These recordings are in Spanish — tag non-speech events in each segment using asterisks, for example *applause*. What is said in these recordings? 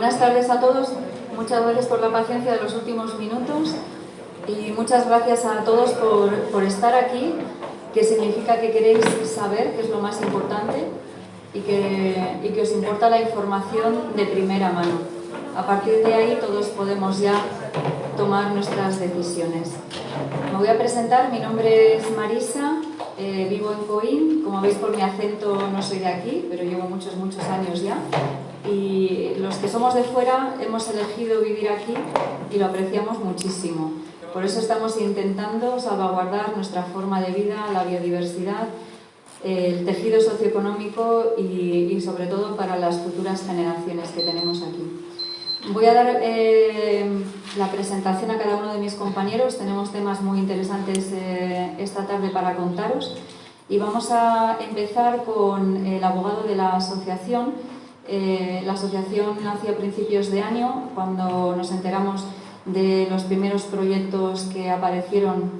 Buenas tardes a todos. Muchas gracias por la paciencia de los últimos minutos y muchas gracias a todos por, estar aquí, que significa que queréis saber, que es lo más importante, y que, y que os importa la información de primera mano. A partir de ahí todos podemos ya tomar nuestras decisiones. Me voy a presentar, mi nombre es Marisa, eh, vivo en Coín, como veis por mi acento no soy de aquí, pero llevo muchos, muchos años ya. Y los que somos de fuera hemos elegido vivir aquí y lo apreciamos muchísimo. Por eso estamos intentando salvaguardar nuestra forma de vida, la biodiversidad, el tejido socioeconómico y, y sobre todo para las futuras generaciones que tenemos aquí. Voy a dar eh, la presentación a cada uno de mis compañeros. Tenemos temas muy interesantes eh, esta tarde para contaros. Y vamos a empezar con el abogado de la asociación. Eh, la asociación nació a principios de año, cuando nos enteramos de los primeros proyectos que aparecieron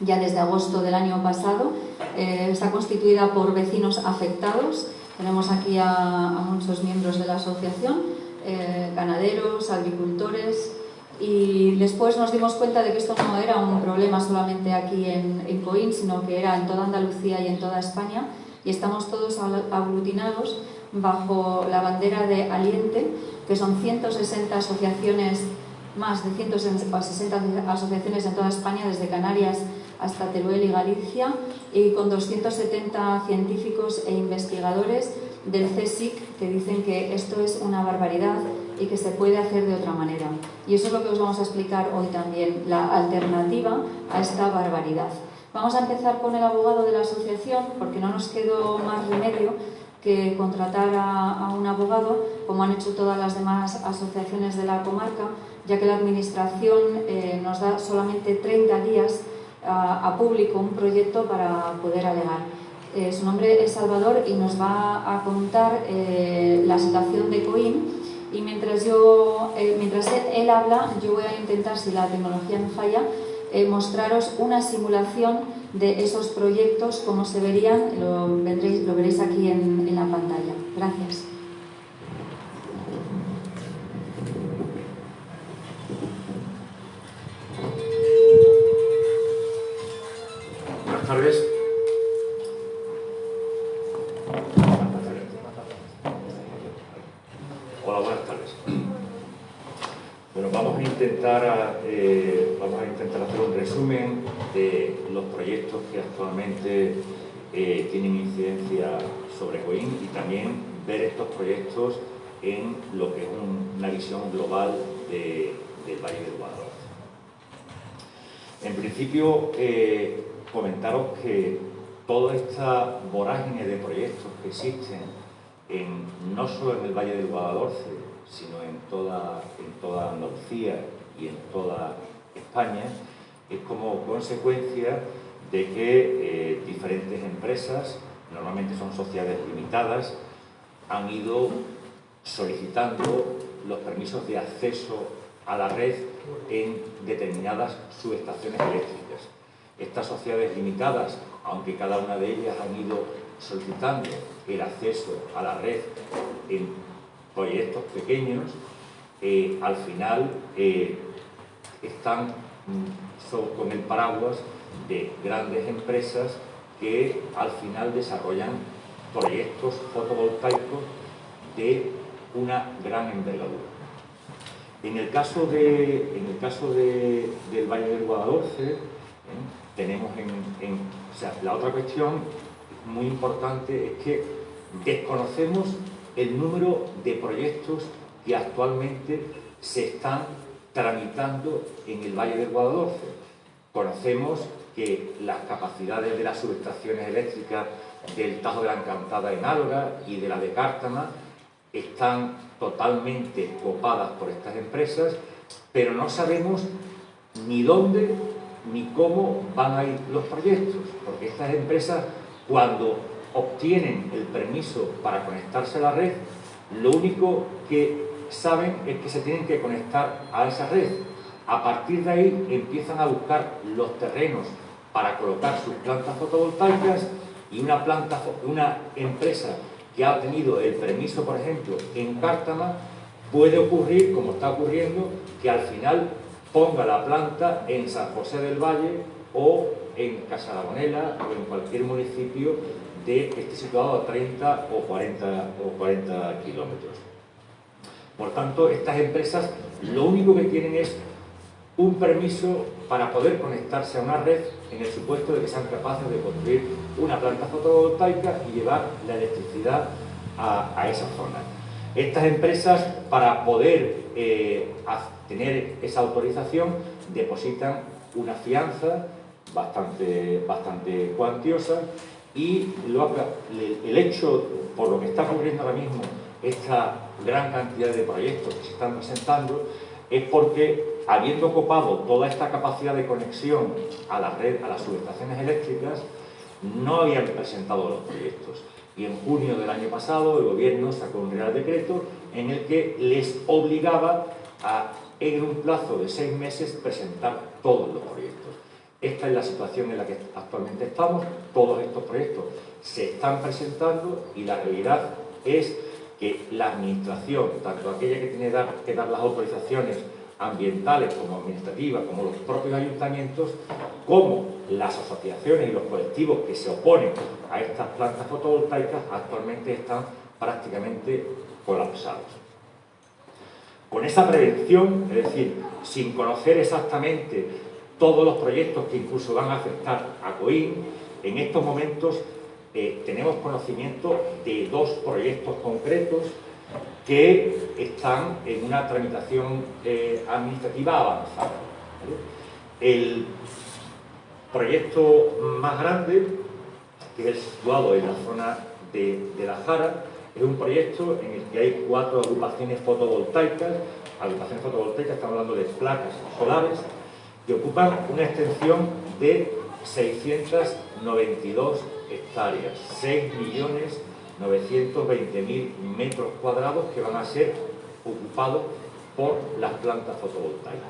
ya desde agosto del año pasado. está constituida por vecinos afectados. Tenemos aquí a muchos miembros de la asociación eh, ganaderos, agricultores y después nos dimos cuenta de que esto no era un problema solamente aquí en, en Coín, sino que era en toda Andalucía y en toda España y estamos todos aglutinados bajo la bandera de Aliente, que son 160 asociaciones, más de 160 asociaciones en toda España, desde Canarias hasta Teruel y Galicia, y con 270 científicos e investigadores del CSIC que dicen que esto es una barbaridad y que se puede hacer de otra manera. Y eso es lo que os vamos a explicar hoy también, la alternativa a esta barbaridad. Vamos a empezar con el abogado de la asociación porque no nos quedó más remedio que contratar a, un abogado, como han hecho todas las demás asociaciones de la comarca, ya que la Administración eh, nos da solamente 30 días a, a público un proyecto para poder alegar. Eh, su nombre es Salvador y nos va a contar eh, la situación de Coim y mientras, yo, eh, mientras él, habla yo voy a intentar, si la tecnología no falla, mostraros una simulación de esos proyectos, como se verían, lo, lo veréis aquí en, en la pantalla. Gracias. Buenas tardes. intentar, eh, vamos a intentar hacer de los proyectos que actualmente eh, tienen incidencia sobre COIN y también ver estos proyectos en lo que es una visión global del Valle del Guadalajara. En principio, eh, comentaros que toda esta vorágine de proyectos que existen en, no solo en el Valle del Guadalhorce, sino en toda Andalucía y en toda España, es como consecuencia de que eh, diferentes empresas, normalmente son sociedades limitadas, han ido solicitando los permisos de acceso a la red en determinadas subestaciones eléctricas. Estas sociedades limitadas, aunque cada una de ellas han ido solicitando el acceso a la red en proyectos pequeños, eh, al final eh, están mm, con el paraguas de grandes empresas que al final desarrollan proyectos fotovoltaicos de una gran envergadura. En el caso, de, en el caso de, del Valle del Guadalhorce, ¿eh? tenemos en, o sea, la otra cuestión muy importante es que desconocemos el número de proyectos que actualmente se están tramitando en el Valle del Guadalhorce. Conocemos que las capacidades de las subestaciones eléctricas del Tajo de la Encantada en Alga y de la de Cártama están totalmente copadas por estas empresas, pero no sabemos ni dónde ni cómo van a ir los proyectos, porque estas empresas cuando obtienen el permiso para conectarse a la red, lo único que saben es que se tienen que conectar a esa red. A partir de ahí empiezan a buscar los terrenos para colocar sus plantas fotovoltaicas y una, planta, una empresa que ha obtenido el permiso, por ejemplo, en Cártama, puede ocurrir, como está ocurriendo, que al final ponga la planta en San José del Valle o en Casalagonela o en cualquier municipio de, que esté situado a 30 o 40, o 40 kilómetros. Por tanto, estas empresas lo único que tienen es un permiso para poder conectarse a una red en el supuesto de que sean capaces de construir una planta fotovoltaica y llevar la electricidad a, esa zona. Estas empresas, para poder eh, tener esa autorización, depositan una fianza bastante, bastante cuantiosa y el hecho, por lo que está ocurriendo ahora mismo, esta gran cantidad de proyectos que se están presentando, es porque habiendo copado toda esta capacidad de conexión a la red, a las subestaciones eléctricas, no habían presentado los proyectos. Y en junio del año pasado el gobierno sacó un real decreto en el que les obligaba a, en un plazo de seis meses, presentar todos los proyectos. Esta es la situación en la que actualmente estamos, todos estos proyectos se están presentando y la realidad es que la administración, tanto aquella que tiene que dar las autorizaciones ambientales como administrativas, como los propios ayuntamientos, como las asociaciones y los colectivos que se oponen a estas plantas fotovoltaicas actualmente están prácticamente colapsados. Con esa prevención, es decir, sin conocer exactamente todos los proyectos que incluso van a afectar a COIN, en estos momentos eh, tenemos conocimiento de dos proyectos concretos que están en una tramitación eh, administrativa avanzada. El proyecto más grande, que es situado en la zona de, La Jara, es un proyecto en el que hay cuatro agrupaciones fotovoltaicas, agrupaciones fotovoltaicas, estamos hablando de placas solares, que ocupan una extensión de 692 hectáreas, 6 millones 920.000 metros cuadrados que van a ser ocupados por las plantas fotovoltaicas.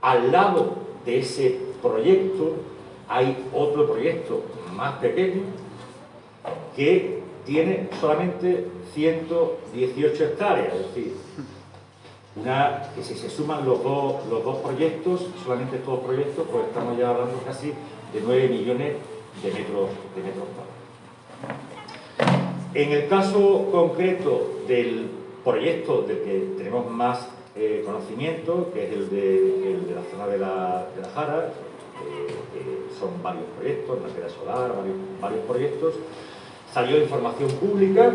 Al lado de ese proyecto hay otro proyecto más pequeño que tiene solamente 118 hectáreas, es decir, una, que si se suman los dos, los dos proyectos, solamente estos proyectos, pues estamos ya hablando casi de 9 millones de metros, de metros. En el caso concreto del proyecto del que tenemos más eh, conocimiento, que es el de, la zona de la, Jara, eh, son varios proyectos, materia solar, varios, proyectos, salió información pública,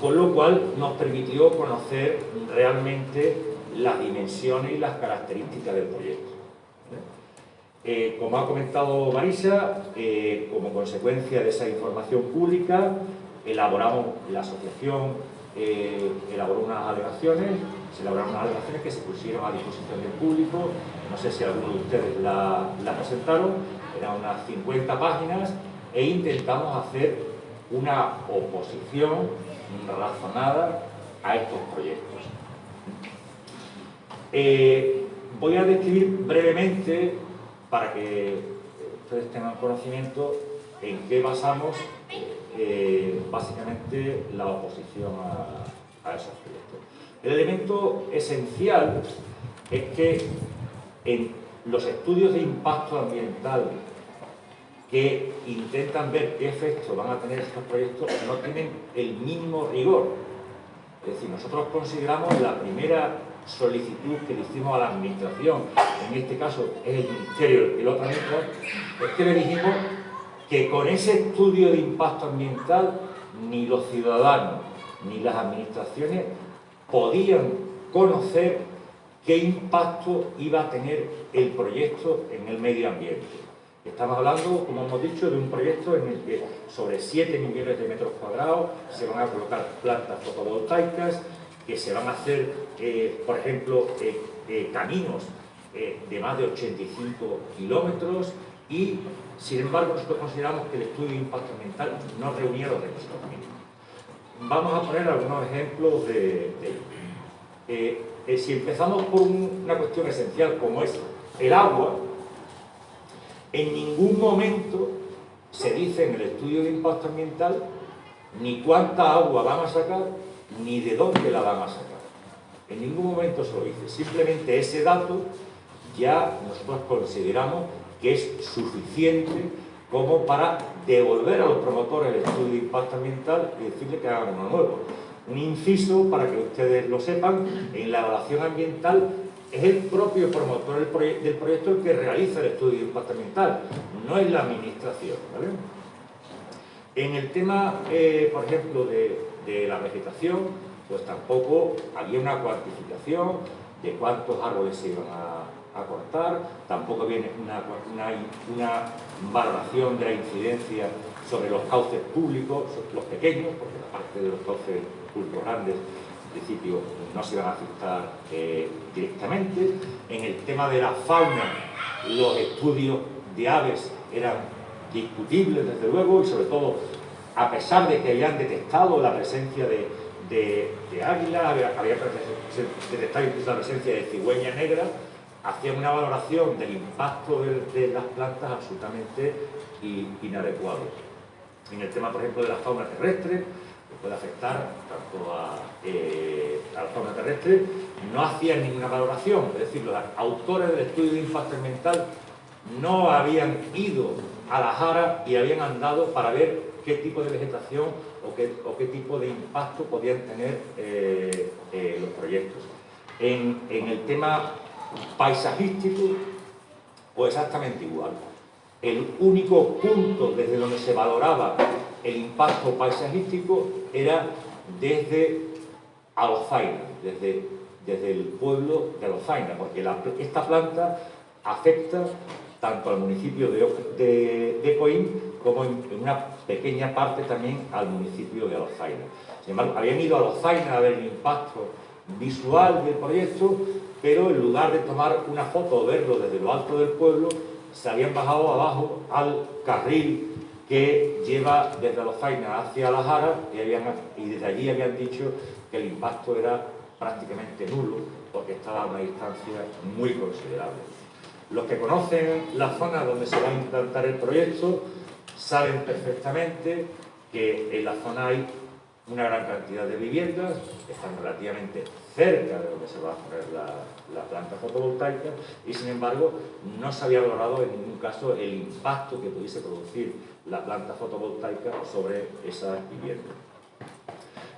con lo cual nos permitió conocer realmente las dimensiones y las características del proyecto. Eh, como ha comentado Marisa, como consecuencia de esa información pública, elaboramos, la asociación eh, elaboró unas alegaciones, se elaboraron unas alegaciones que se pusieron a disposición del público, no sé si algunos de ustedes la, presentaron, eran unas 50 páginas e intentamos hacer una oposición razonada a estos proyectos. Eh, voy a describir brevemente, para que ustedes tengan conocimiento, en qué basamos eh, básicamente la oposición a, a, esos proyectos. El elemento esencial es que en los estudios de impacto ambiental que intentan ver qué efectos van a tener estos proyectos no tienen el mínimo rigor. Es decir, nosotros consideramos la primera solicitud que le hicimos a la administración, en este caso es el Ministerio el lo tramita, es que le dijimos que con ese estudio de impacto ambiental ni los ciudadanos ni las administraciones podían conocer qué impacto iba a tener el proyecto en el medio ambiente. Estamos hablando, como hemos dicho, de un proyecto en el que sobre 7 millones de metros cuadrados se van a colocar plantas fotovoltaicas, que se van a hacer, eh, por ejemplo, eh, eh, caminos de más de 85 kilómetros y sin embargo, nosotros consideramos que el estudio de impacto ambiental no reunía los requisitos mínimos. Vamos a poner algunos ejemplos de, si empezamos por una cuestión esencial como es el agua, en ningún momento se dice en el estudio de impacto ambiental ni cuánta agua van a sacar, ni de dónde la van a sacar. En ningún momento se lo dice. Simplemente ese dato ya nosotros consideramos que es suficiente como para devolver a los promotores el estudio de impacto ambiental y decirle que hagan uno nuevo. Un inciso para que ustedes lo sepan, en la evaluación ambiental es el propio promotor del, proyecto el que realiza el estudio de impacto ambiental, no es la administración. En el tema, eh, por ejemplo, de, la vegetación, pues tampoco había una cuantificación de cuántos árboles se iban a, cortar, tampoco viene una, una, valoración de la incidencia sobre los cauces públicos, los pequeños, porque la parte de los cauces públicos grandes principio no se van a afectar eh, directamente. En el tema de la fauna, los estudios de aves eran discutibles desde luego y sobre todo a pesar de que habían detectado la presencia de, águilas, había, detectado incluso la presencia de cigüeña negra, hacían una valoración del impacto de, las plantas absolutamente inadecuado. En el tema, por ejemplo, de la fauna terrestre, puede afectar tanto a, eh, a la fauna terrestre, no hacían ninguna valoración, es decir, los autores del estudio de impacto ambiental no habían ido a la Jara y habían andado para ver qué tipo de vegetación o qué, o qué tipo de impacto podían tener eh, eh, los proyectos. En, en el tema paisajístico, pues exactamente igual. El único punto desde donde se valoraba el impacto paisajístico era desde Alozaina, desde, desde el pueblo de Alozaina, porque esta planta afecta tanto al municipio de, de, Coín como en, una pequeña parte también al municipio de Alozaina. Sin embargo, habían ido a Alozaina a ver el impacto visual del proyecto, pero en lugar de tomar una foto o verlo desde lo alto del pueblo, se habían bajado abajo al carril que lleva desde los Zainas hacia la Jara y, y desde allí habían dicho que el impacto era prácticamente nulo porque estaba a una distancia muy considerable. Los que conocen la zona donde se va a implantar el proyecto saben perfectamente que en la zona hay una gran cantidad de viviendas, están relativamente cerca de donde se va a poner la, planta fotovoltaica y sin embargo no se había valorado en ningún caso el impacto que pudiese producir la planta fotovoltaica sobre esas viviendas.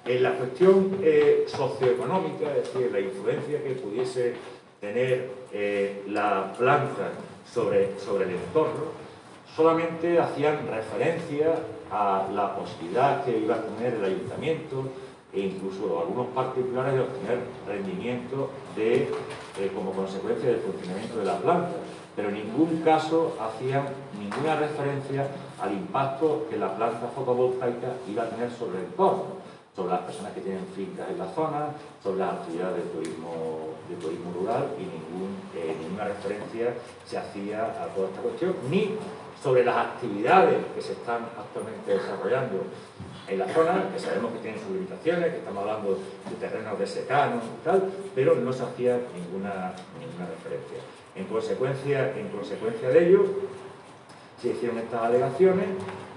En la cuestión eh, socioeconómica, es decir, la influencia que pudiese tener eh, la planta sobre, sobre el entorno, solamente hacían referencia a la posibilidad que iba a tener el ayuntamiento e incluso algunos particulares de obtener rendimiento de, eh, como consecuencia del funcionamiento de la planta, pero en ningún caso hacían ninguna referencia al impacto que la planta fotovoltaica iba a tener sobre el entorno, sobre las personas que tienen fincas en la zona, sobre las actividades de turismo, de turismo rural y ningún, eh, ninguna referencia se hacía a toda esta cuestión, ni sobre las actividades que se están actualmente desarrollando en la zona, que sabemos que tienen sus limitaciones, que estamos hablando de terrenos de secano y tal, pero no se hacía ninguna, ninguna referencia. En consecuencia, en consecuencia de ello, se hicieron estas alegaciones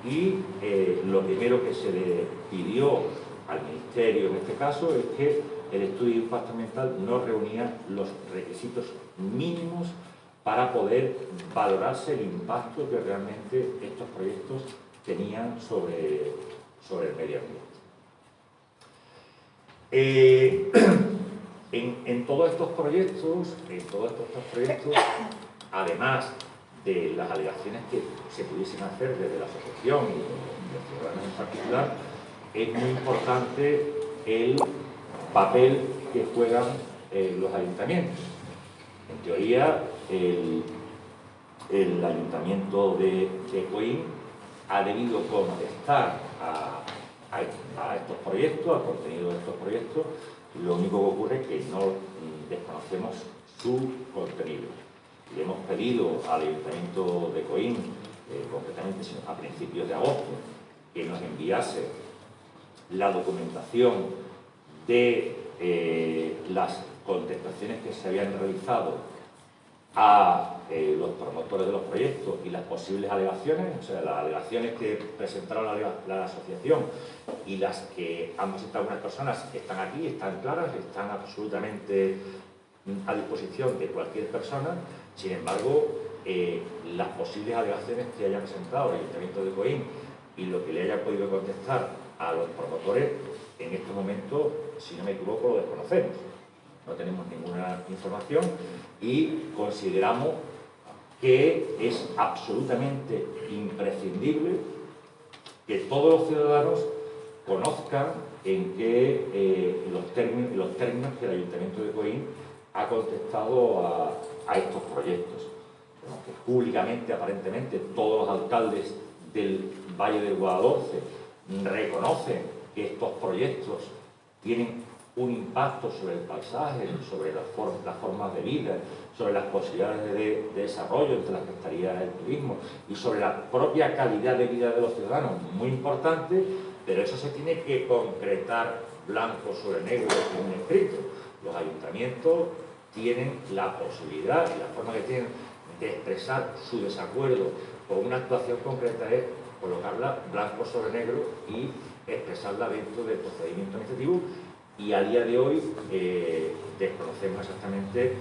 y eh, lo primero que se le pidió al Ministerio en este caso es que el estudio de impacto ambiental no reunía los requisitos mínimos para poder valorarse el impacto que realmente estos proyectos tenían sobre, sobre el medio ambiente. Eh, *clears throat* en, todos estos proyectos, en todos estos proyectos, además de las alegaciones que se pudiesen hacer desde la asociación y los ciudadanos en particular, es muy importante el papel que juegan eh, los ayuntamientos. En teoría, el, Ayuntamiento de, de ha debido contestar a, estos proyectos, al contenido de estos proyectos, lo único que ocurre es que no desconocemos su contenido. Le hemos pedido al Ayuntamiento de Coín, eh, concretamente a principios de agosto, que nos enviase la documentación de eh, las contestaciones que se habían realizado a eh, los promotores de los proyectos y las posibles alegaciones, o sea, las alegaciones que presentaron la, asociación y las que han presentado algunas personas están aquí, están claras, están absolutamente a disposición de cualquier persona, sin embargo, eh, las posibles alegaciones que haya presentado el Ayuntamiento de Coín y lo que le haya podido contestar a los promotores, en este momento, si no me equivoco, lo desconocemos no tenemos ninguna información y consideramos que es absolutamente imprescindible que todos los ciudadanos conozcan en qué eh, los, términos, los términos que el Ayuntamiento de Coín ha contestado a, estos proyectos. Que públicamente, aparentemente, todos los alcaldes del Valle del Guadalhorce reconocen que estos proyectos tienen un impacto sobre el paisaje, sobre las, formas de vida, sobre las posibilidades de, desarrollo, entre las que estaría el turismo, y sobre la propia calidad de vida de los ciudadanos, muy importante, pero eso se tiene que concretar blanco sobre negro en un escrito. Los ayuntamientos tienen la posibilidad y la forma que tienen de expresar su desacuerdo con una actuación concreta es colocarla blanco sobre negro y expresarla dentro del procedimiento administrativo y a día de hoy eh, desconocemos exactamente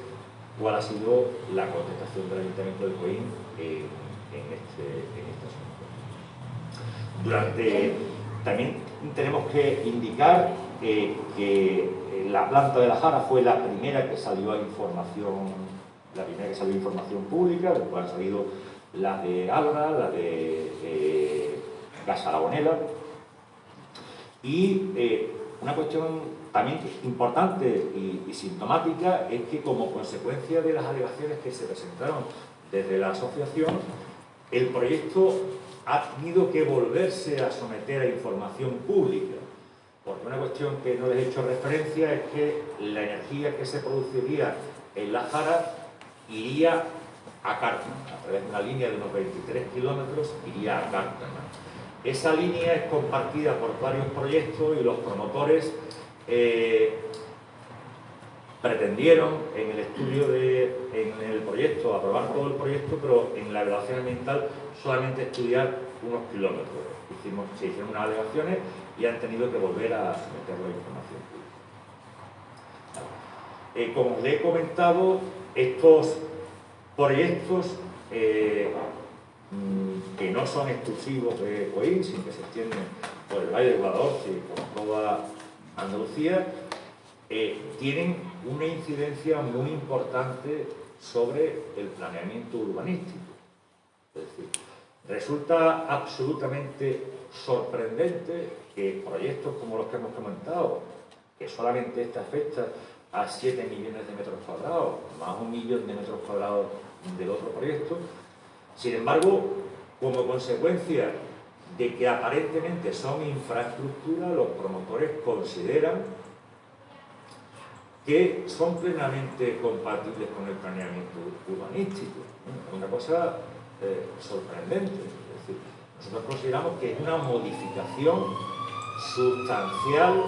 cuál ha sido la contestación del Ayuntamiento de Coín en, este, este, asunto. Durante, también tenemos que indicar eh, que la planta de la Jara fue la primera que salió a información, la primera que salió información pública, después han salido las de Álvara, la de eh, Gas y eh, una cuestión también importante y, sintomática es que como consecuencia de las alegaciones que se presentaron desde la asociación, el proyecto ha tenido que volverse a someter a información pública. Porque una cuestión que no les he hecho referencia es que la energía que se produciría en la Jara iría a Cártama, a través de una línea de unos 23 kilómetros, iría a Cártama. Esa línea es compartida por varios proyectos y los promotores eh, pretendieron en el estudio, de, en el proyecto, aprobar todo el proyecto, pero en la evaluación ambiental solamente estudiar unos kilómetros. Hicimos, se hicieron unas alegaciones y han tenido que volver a someter la información eh, como les he comentado, estos proyectos eh, mm, que no son exclusivos de Coín, sino que se extienden por el Valle de Guadalhorce y por toda Andalucía, eh, tienen una incidencia muy importante sobre el planeamiento urbanístico. Es decir, resulta absolutamente sorprendente que proyectos como los que hemos comentado, que solamente esta afecta a 7 millones de metros cuadrados, más un millón de metros cuadrados del otro proyecto, sin embargo, como consecuencia de que aparentemente son infraestructuras, los promotores consideran que son plenamente compatibles con el planeamiento urbanístico. Una cosa eh, sorprendente. Es decir, nosotros consideramos que es una modificación sustancial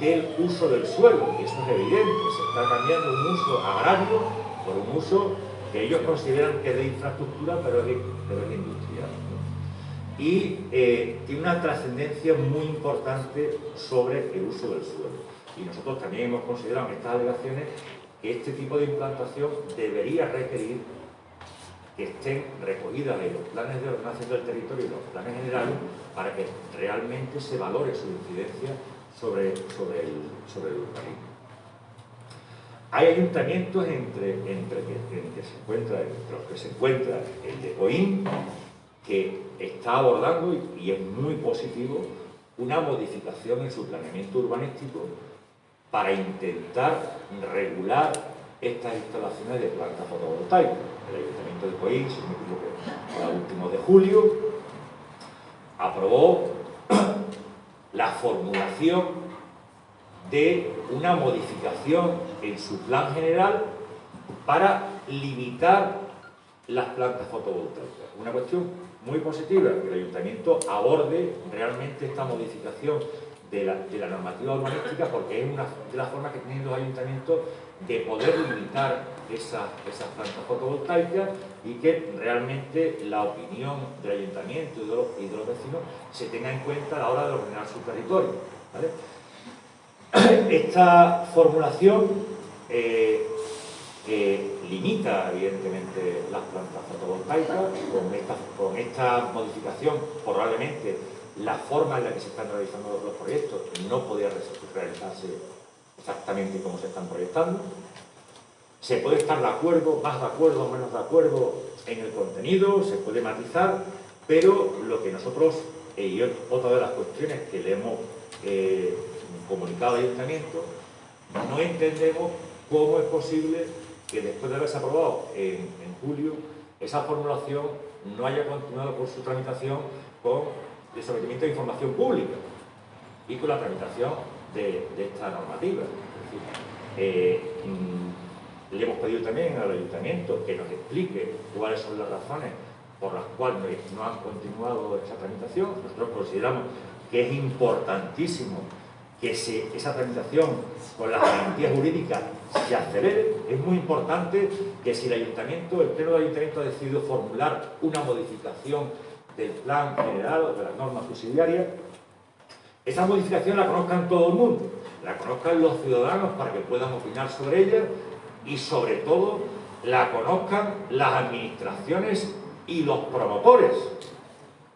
del uso del suelo, y eso es evidente, se está cambiando un uso agrario por un uso que ellos consideran que es de infraestructura, pero es, pero es y eh, tiene una trascendencia muy importante sobre el uso del suelo. Y nosotros también hemos considerado en estas alegaciones que este tipo de implantación debería requerir que estén recogidas en los planes de ordenación del territorio y los planes generales para que realmente se valore su incidencia sobre, sobre, el, sobre el urbanismo. Hay ayuntamientos entre, entre, entre los que se encuentra el de Coín, que está abordando, y es muy positivo, una modificación en su planeamiento urbanístico para intentar regular estas instalaciones de plantas fotovoltaicas. El Ayuntamiento de Coín, si me equivoco, a último de julio, aprobó *coughs* la formulación de una modificación en su plan general para limitar las plantas fotovoltaicas. Una cuestión muy positiva que el Ayuntamiento aborde realmente esta modificación de la, normativa urbanística porque es una de las formas que tienen los ayuntamientos de poder limitar esas, plantas fotovoltaicas y que realmente la opinión del ayuntamiento y de, los, vecinos se tenga en cuenta a la hora de ordenar su territorio. *clears throat* Esta formulación eh, limita evidentemente las plantas fotovoltaicas, con esta, con esta modificación probablemente la forma en la que se están realizando los proyectos no podía realizarse exactamente como se están proyectando. Se puede estar de acuerdo, más de acuerdo o menos de acuerdo en el contenido, se puede matizar, pero lo que nosotros, eh, y otra de las cuestiones que le hemos eh, comunicado al Ayuntamiento, no entendemos cómo es posible que después de haberse aprobado en, julio, esa formulación no haya continuado por su tramitación con el sometimiento de información pública y con la tramitación de, esta normativa. Eh, mm, le hemos pedido también al ayuntamiento que nos explique cuáles son las razones por las cuales no han continuado esa tramitación. Nosotros consideramos que es importantísimo que esa tramitación con las garantías jurídicas se acelere. Es muy importante que si el ayuntamiento, el pleno del ayuntamiento ha decidido formular una modificación del plan general o de las normas subsidiarias, esa modificación la conozcan todo el mundo, la conozcan los ciudadanos para que puedan opinar sobre ella y sobre todo la conozcan las administraciones y los promotores,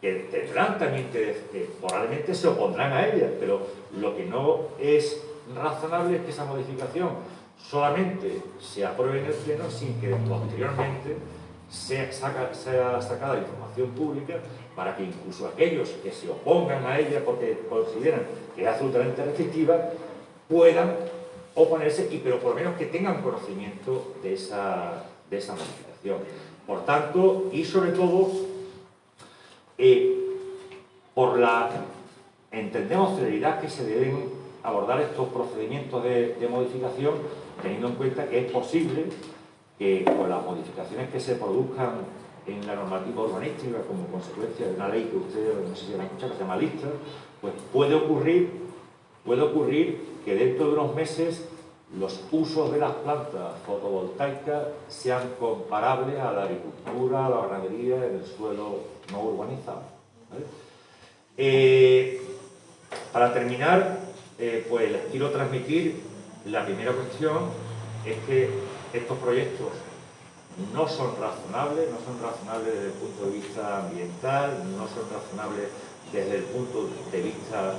que tendrán también que, probablemente se opondrán a ella, pero lo que no es razonable es que esa modificación solamente se apruebe en el Pleno sin que posteriormente sea, sacada la información pública para que incluso aquellos que se opongan a ella porque consideran que es absolutamente restrictiva puedan oponerse, y, pero por lo menos que tengan conocimiento de esa, de esa modificación. Por tanto, y sobre todo, eh, por la, entendemos, celeridad que se deben abordar estos procedimientos de, de modificación, teniendo en cuenta que es posible que con las modificaciones que se produzcan en la normativa urbanística como consecuencia de una ley que ustedes no sé si han escuchado, que se llama lista, pues puede ocurrir, puede ocurrir que dentro de unos meses los usos de las plantas fotovoltaicas sean comparables a la agricultura, a la ganadería en el suelo no urbanizado. Eh, para terminar, eh, pues les quiero transmitir la primera cuestión, es que estos proyectos no son razonables, no son razonables desde el punto de vista ambiental, no son razonables desde el punto de vista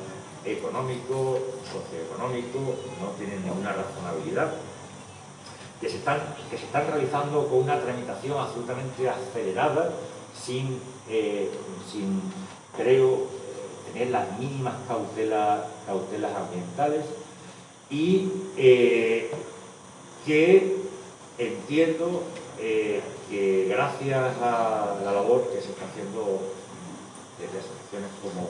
económico, socioeconómico, no tienen ninguna razonabilidad, que se están, que se están realizando con una tramitación absolutamente acelerada, sin, eh, sin creo, tener las mínimas cautelas, cautelas ambientales y eh, que entiendo eh, que gracias a la labor que se está haciendo desde asociaciones como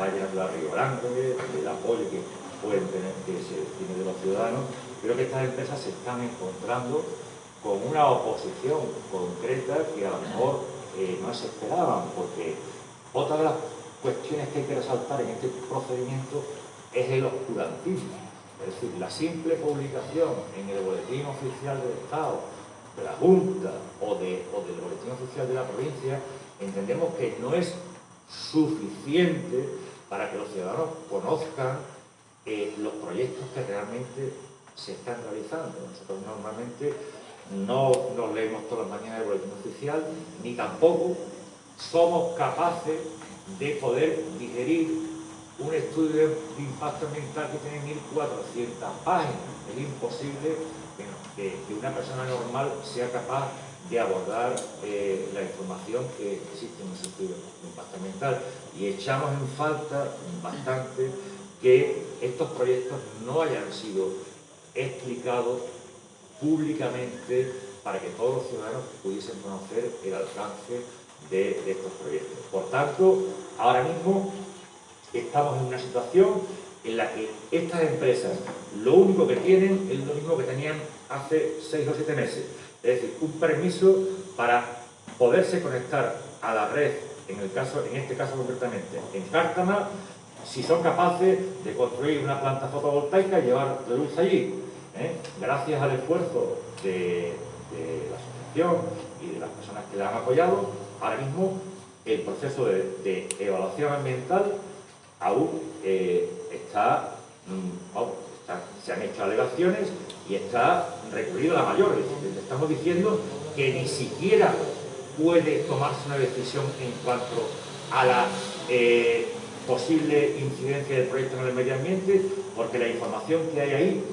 Valle Natural Río Grande, el apoyo que pueden tener, que se tiene de los ciudadanos, creo que estas empresas se están encontrando con una oposición concreta que a lo mejor eh, no se esperaban, porque otra de las cuestiones que hay que resaltar en este procedimiento es el oscurantismo. Es decir, la simple publicación en el Boletín Oficial del Estado de la Junta o, de, del Boletín Oficial de la provincia, entendemos que no es suficiente para que los ciudadanos conozcan eh, los proyectos que realmente se están realizando. Nosotros normalmente no nos leemos todas las mañanas el boletín oficial, ni tampoco somos capaces de poder digerir un estudio de impacto ambiental que tiene 1.400 páginas. Es imposible que, una persona normal sea capaz de abordar eh, la información que existe en el sentido de impacto ambiental. Y echamos en falta bastante que estos proyectos no hayan sido explicados públicamente para que todos los ciudadanos pudiesen conocer el alcance de estos proyectos. Por tanto, ahora mismo estamos en una situación en la que estas empresas lo único que tienen es lo mismo que tenían hace seis o siete meses. Es decir, un permiso para poderse conectar a la red, en, el caso, en este caso concretamente, en Cártama, si son capaces de construir una planta fotovoltaica y llevar la luz allí. ¿eh? Gracias al esfuerzo de, la asociación y de las personas que la han apoyado, ahora mismo el proceso de, evaluación ambiental aún eh, mm, está, se han hecho alegaciones y está recurrido a la mayor. Estamos diciendo que ni siquiera puede tomarse una decisión en cuanto a la eh, posible incidencia del proyecto en el medio ambiente, porque la información que hay ahí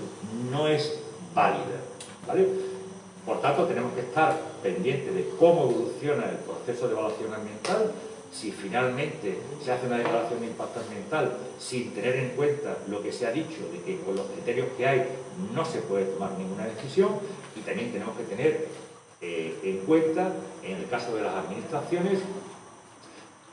no es válida. ¿vale? Por tanto, tenemos que estar pendientes de cómo evoluciona el proceso de evaluación ambiental, si finalmente se hace una declaración de impacto ambiental sin tener en cuenta lo que se ha dicho de que con los criterios que hay no se puede tomar ninguna decisión y también tenemos que tener eh, en cuenta, en el caso de las administraciones,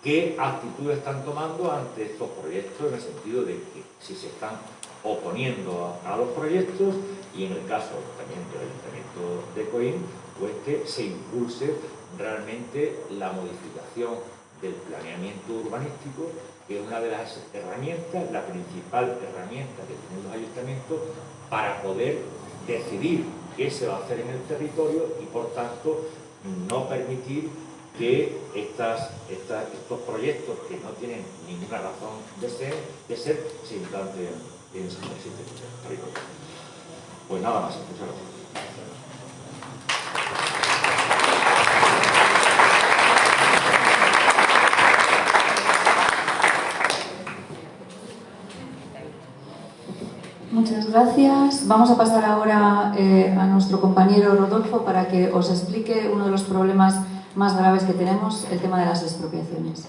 qué actitudes están tomando ante estos proyectos en el sentido de que si se están oponiendo a, los proyectos y en el caso también del Ayuntamiento de Coín, pues que se impulse realmente la modificación del planeamiento urbanístico, que es una de las herramientas, la principal herramienta que tienen los ayuntamientos para poder decidir qué se va a hacer en el territorio y por tanto no permitir que estas, estos proyectos que no tienen ninguna razón de ser, de ser se implanten en territorio. Pues nada más, muchas gracias. Muchas gracias. Vamos a pasar ahora eh, a nuestro compañero Rodolfo para que os explique uno de los problemas más graves que tenemos, el tema de las expropiaciones.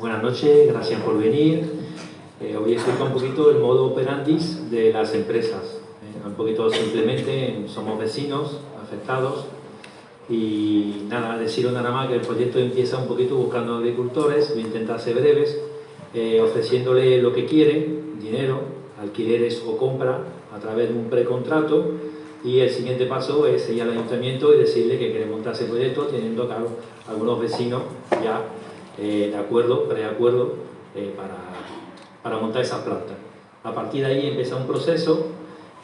Buenas noches, gracias por venir. Eh, hoy explico un poquito el modo operandis de las empresas. Eh, un poquito simplemente, somos vecinos afectados y nada, deciros nada más que el proyecto empieza un poquito buscando agricultores, voy a intentar ser breves, eh, ofreciéndole lo que quieren, dinero, alquileres o compra a través de un precontrato y el siguiente paso es ir al ayuntamiento y decirle que quiere montar ese proyecto teniendo claro algunos vecinos ya eh, de acuerdo, preacuerdo eh, para, para montar esas plantas. A partir de ahí empieza un proceso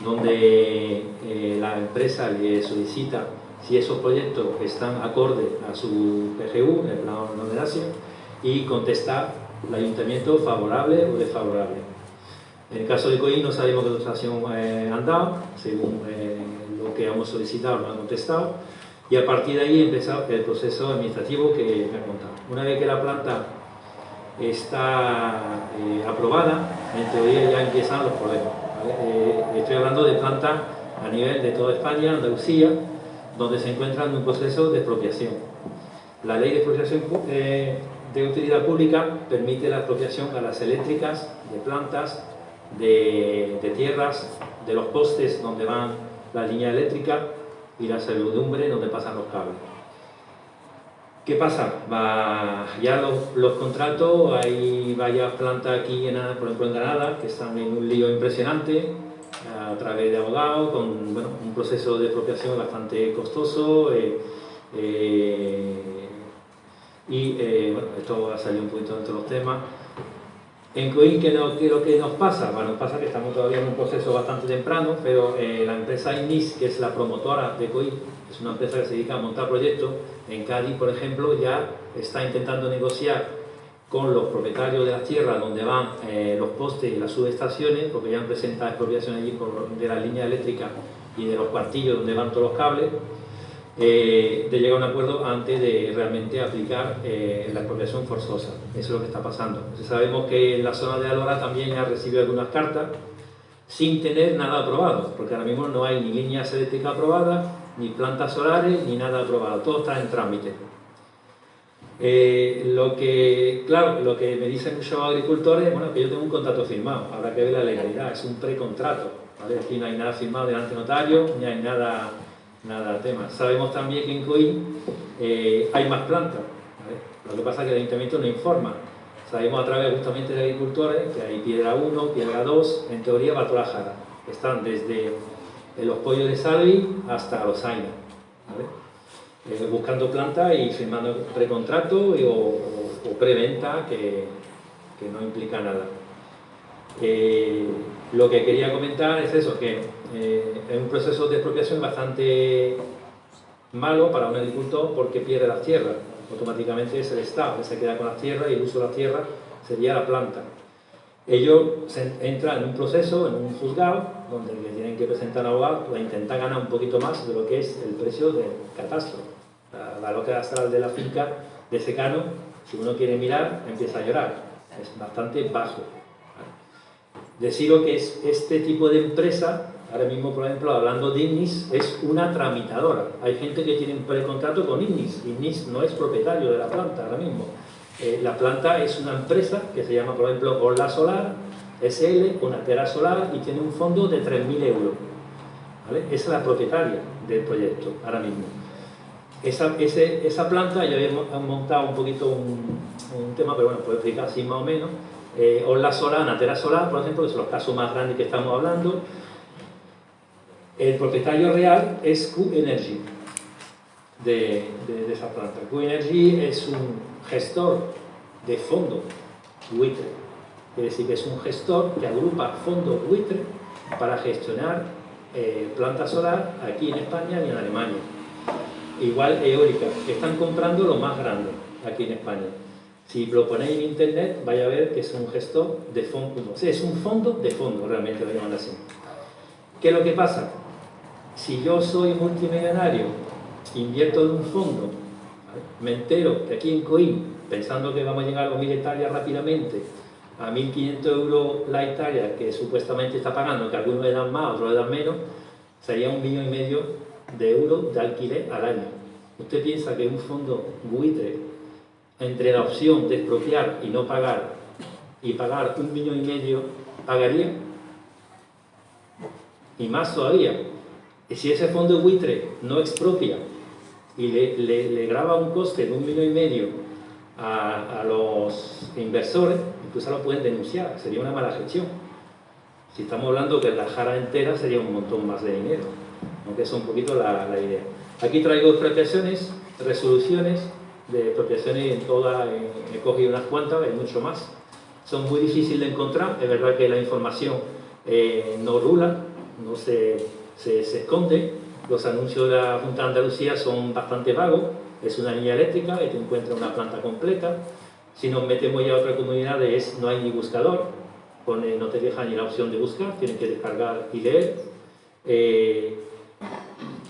donde eh, la empresa le solicita si esos proyectos están acorde a su PGU, el plan de Asia, y contestar el ayuntamiento favorable o desfavorable. En el caso de COI no sabemos qué dotación eh, han dado, según eh, lo que hemos solicitado lo han contestado, y a partir de ahí empieza el proceso administrativo que me ha contado. Una vez que la planta está eh, aprobada, en teoría ya empiezan los problemas. estoy hablando de plantas a nivel de toda España, Andalucía, donde se encuentran en un proceso de expropiación. La ley de expropiación eh, de utilidad pública permite la expropiación a las eléctricas, de plantas, de, tierras, de los postes donde van la línea eléctrica y la servidumbre donde pasan los cables. ¿Qué pasa? ya los, contratos, hay varias plantas aquí, por ejemplo en Granada, que están en un lío impresionante, a través de abogados, con un proceso de expropiación bastante costoso. Eh, eh, y eh, bueno, esto ha salido un poquito dentro de los temas. En Coin, ¿qué, no, ¿qué, lo nos pasa? Bueno, pasa que estamos todavía en un proceso bastante temprano, pero la empresa INIS, que es la promotora de Coin, es una empresa que se dedica a montar proyectos, en Cádiz, por ejemplo, ya está intentando negociar con los propietarios de las tierras donde van eh, los postes y las subestaciones, porque ya han presentado expropiación allí de la línea eléctrica y de los cuartillos donde van todos los cables, eh, de llegar a un acuerdo antes de realmente aplicar eh, la expropiación forzosa. Eso es lo que está pasando. sabemos que en la zona de Alora también ha recibido algunas cartas sin tener nada aprobado, porque ahora mismo no hay ni líneas eléctricas aprobadas, ni plantas solares, ni nada aprobado. Todo está en trámite. Eh, lo que, claro, lo que me dicen muchos agricultores, bueno, que yo tengo un contrato firmado, habrá que ver la legalidad, es un precontrato, ¿vale? Aquí no hay nada firmado delante notario, ni hay nada, nada tema. Sabemos también que en COI eh, hay más plantas, Lo que pasa es que el ayuntamiento no informa. Sabemos a través justamente de agricultores que hay piedra 1, piedra 2, en teoría va. Están desde los pollos de Salvi hasta los Aina. Buscando planta y firmando precontrato o, preventa que, no implica nada. lo que quería comentar es eso, que es un proceso de expropiación bastante malo para un agricultor porque pierde las tierras. Automáticamente es el Estado que se queda con las tierras y el uso de las tierras sería la planta. Ellos entran en un proceso, en un juzgado, donde tienen que presentar abogado para intentar ganar un poquito más de lo que es el precio del catastro. La valor sala de la finca de secano, si uno quiere mirar, empieza a llorar. Es bastante bajo. Deciros que es este tipo de empresa Ahora mismo, por ejemplo, hablando de INNIS, es una tramitadora. Hay gente que tiene un precontrato con INNIS. INNIS no es propietario de la planta ahora mismo. Eh, la planta es una empresa que se llama, por ejemplo, Orla Solar, SL, una tera solar y tiene un fondo de 3.000 euros. Esa es la propietaria del proyecto ahora mismo. Esa, esa planta, ya habíamos montado un poquito un, tema, pero bueno, puedo explicar así más o menos. Eh, Orla Solar, Natera Solar, por ejemplo, que son los casos más grandes que estamos hablando, el propietario real es Q-Energy de, esa planta. Q-Energy es un gestor de fondo buitre. Quiere decir que es un gestor que agrupa fondos buitre para gestionar eh, planta solar aquí en España y en Alemania. Igual eólica, están comprando lo más grande aquí en España. Si lo ponéis en internet, vaya a ver que es un gestor de fondo. O sea, es un fondo de fondo, realmente lo llaman así. ¿Qué es lo que pasa? si yo soy multimillonario, invierto en un fondo, me entero que aquí en Coim, pensando que vamos a llegar a los 1.000 hectáreas rápidamente, a 1.500 euros la hectárea que supuestamente está pagando, que algunos le dan más, otros le dan menos, sería un millón y medio de euros de alquiler al año. ¿Usted piensa que un fondo buitre, entre la opción de expropiar y no pagar, y pagar un millón y medio, pagaría? Y más todavía, si ese fondo buitre no expropia y le, graba un coste de un millón y medio a, los inversores, incluso lo pueden denunciar, sería una mala gestión. Si estamos hablando que la jara entera sería un montón más de dinero, aunque es un poquito la, idea. Aquí traigo expropiaciones, resoluciones de expropiaciones en todas, he cogido unas cuantas, hay mucho más. Son muy difíciles de encontrar, es verdad que la información eh, no rula, no se se, esconde. Los anuncios de la Junta de Andalucía son bastante vagos. Es una línea eléctrica y te encuentras una planta completa. Si nos metemos ya a otra comunidad, es, no hay ni buscador. Pone, no te deja ni la opción de buscar, tienes que descargar y leer. Eh,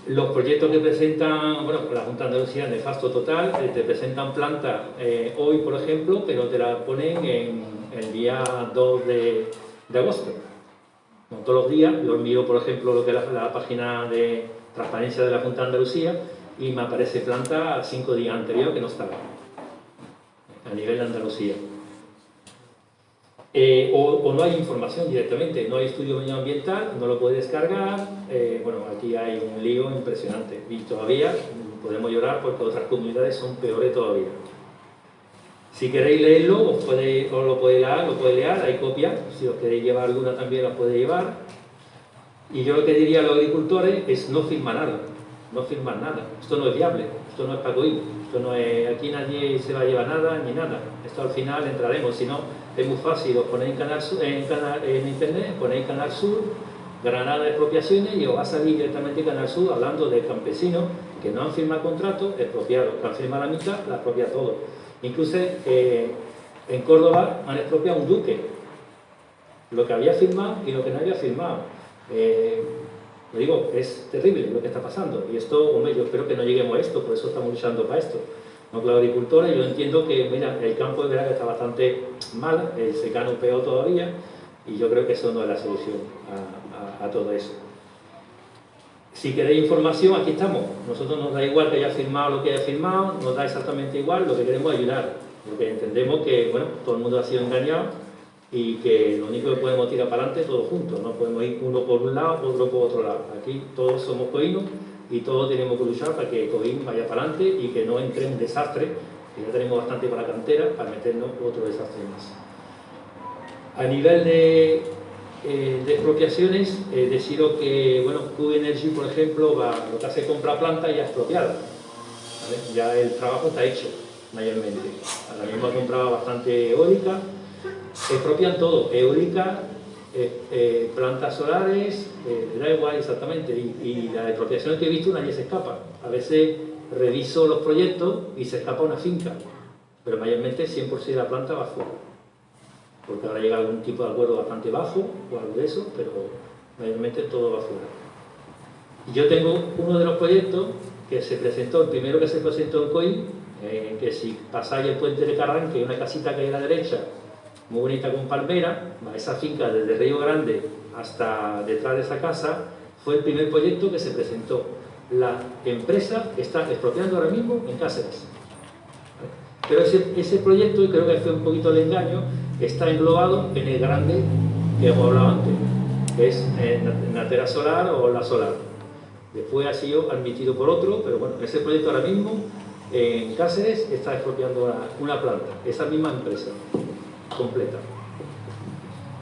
los proyectos que presentan, bueno, la Junta de Andalucía, nefasto total, eh, te presentan planta eh, hoy, por ejemplo, pero te la ponen en el día 2 de agosto todos los días, yo miro por ejemplo lo que la, página de transparencia de la Junta de Andalucía y me aparece planta cinco días anterior que no estaba a nivel de Andalucía. Eh, o, no hay información directamente, no hay estudio medioambiental, no lo puede descargar, eh, bueno, aquí hay un lío impresionante y todavía podemos llorar porque otras comunidades son peores todavía. Si queréis leerlo, os, puede, lo podéis leer, lo podéis leer, hay copias, si os queréis llevar alguna también la podéis llevar. Y yo lo que diría a los agricultores es no firmar nada, no firmar nada. Esto no es viable, esto no es para coír, esto no es, aquí nadie se va a llevar nada ni nada. Esto al final entraremos, si no, es muy fácil, os ponéis en, canal, en, internet, ponéis Canal Sur, Granada de expropiaciones y os va a salir directamente Canal Sur hablando de campesinos que no han firmado contrato, expropiados, que han firmado la mitad, la expropia todo. Incluso eh, en Córdoba han expropiado un duque, lo que había firmado y lo que no había firmado. Eh, lo digo, es terrible lo que está pasando. Y esto, hombre, yo espero que no lleguemos a esto, por eso estamos luchando para esto. No, los agricultores, yo entiendo que, mira, el campo es verdad que está bastante mal, el secano peor todavía, y yo creo que eso no es la solución a todo eso. Si queréis información, aquí estamos. Nosotros nos da igual que haya firmado lo que haya firmado, nos da exactamente igual, lo que queremos ayudar. Porque entendemos que, bueno, todo el mundo ha sido engañado y que lo único que podemos tirar para adelante es todos juntos. No podemos ir uno por un lado, otro por otro lado. Aquí todos somos coinos y todos tenemos que luchar para que Coín vaya para adelante y que no entre un desastre, que ya tenemos bastante para la cantera, para meternos otro desastre más. A nivel de eh, de expropiaciones, he decido que, bueno, Q Energy, por ejemplo, va, lo que hace es comprar planta ya expropiada. Ya el trabajo está hecho, mayormente. Ahora mismo ha comprado bastante eólica, expropian todo, eólica, eh, eh, plantas solares, da igual exactamente, y, la expropiación que he visto nadie se escapa. A veces reviso los proyectos y se escapa una finca, pero mayormente 100% de la planta va fuera porque ahora llega algún tipo de acuerdo bastante bajo o algo de eso, pero mayormente todo va fuera. Y yo tengo uno de los proyectos que se presentó, el primero que se presentó en COI, eh, que si pasáis el puente de Carrán, que hay una casita que hay a la derecha, muy bonita con palmera, esa finca desde Río Grande hasta detrás de esa casa, fue el primer proyecto que se presentó. La empresa está expropiando ahora mismo en Cáceres. Pero ese, proyecto, creo que fue un poquito el engaño, está englobado en el grande que hemos hablado antes, que es Natera Solar o La Solar. Después ha sido admitido por otro, pero bueno, ese proyecto ahora mismo en Cáceres está expropiando una, planta, esa misma empresa, completa.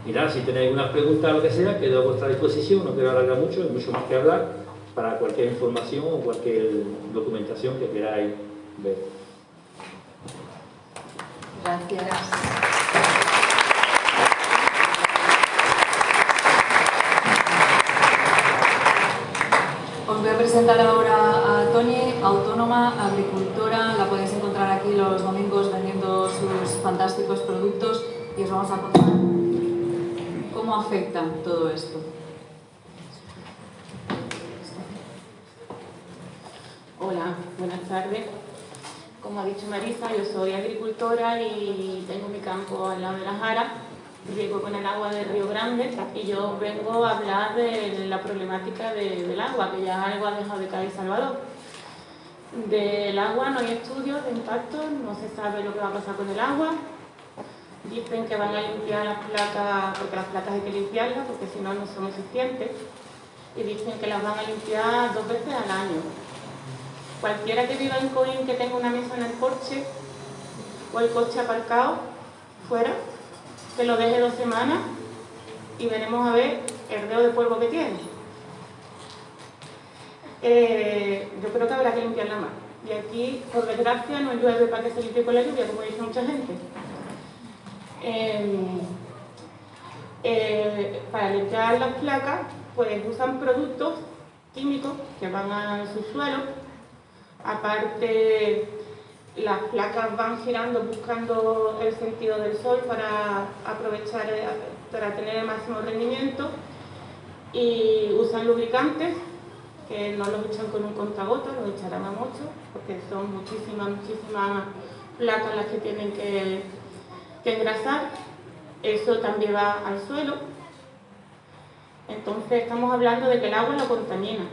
Nada, si tenéis alguna pregunta o lo que sea, quedo a vuestra disposición, no quiero alargar mucho, hay mucho más que hablar, para cualquier información o cualquier documentación que queráis ver. Gracias. presentar ahora a Tony, autónoma, agricultora, la podéis encontrar aquí los domingos sus fantásticos productos y os vamos a contar cómo afecta todo esto. Hola, buenas tardes. Como ha dicho Marisa, yo soy agricultora y tengo mi campo al lado de la Jara riego con el agua del Río Grande y yo vengo a hablar de la problemática del agua, que ya algo ha dejado de caer Salvador. Del agua no hay estudios de impacto, no se sabe lo que va a pasar con el agua. Dicen que van a limpiar las placas, porque las placas hay que limpiarlas, porque si no, no son eficientes. Y dicen que las van a limpiar dos veces al año. Cualquiera que viva en Coín que tenga una mesa en el coche o el coche aparcado fuera, que lo deje dos semanas y veremos a ver el dedo de polvo que tiene. Eh, yo creo que habrá que limpiarla más. Y aquí, por desgracia, no llueve para que se limpie con la lluvia, como dice mucha gente. Em, eh, para limpiar las placas, pues usan productos químicos que van al subsuelo. Aparte, las placas van girando buscando el sentido del sol para aprovechar, eh, para tener el máximo rendimiento y usan lubricantes que no los echan con un contagota, los echarán a mucho porque son muchísimas, muchísimas placas las que tienen que, que engrasar. Eso también va al suelo. Entonces estamos hablando de que el agua lo contamina.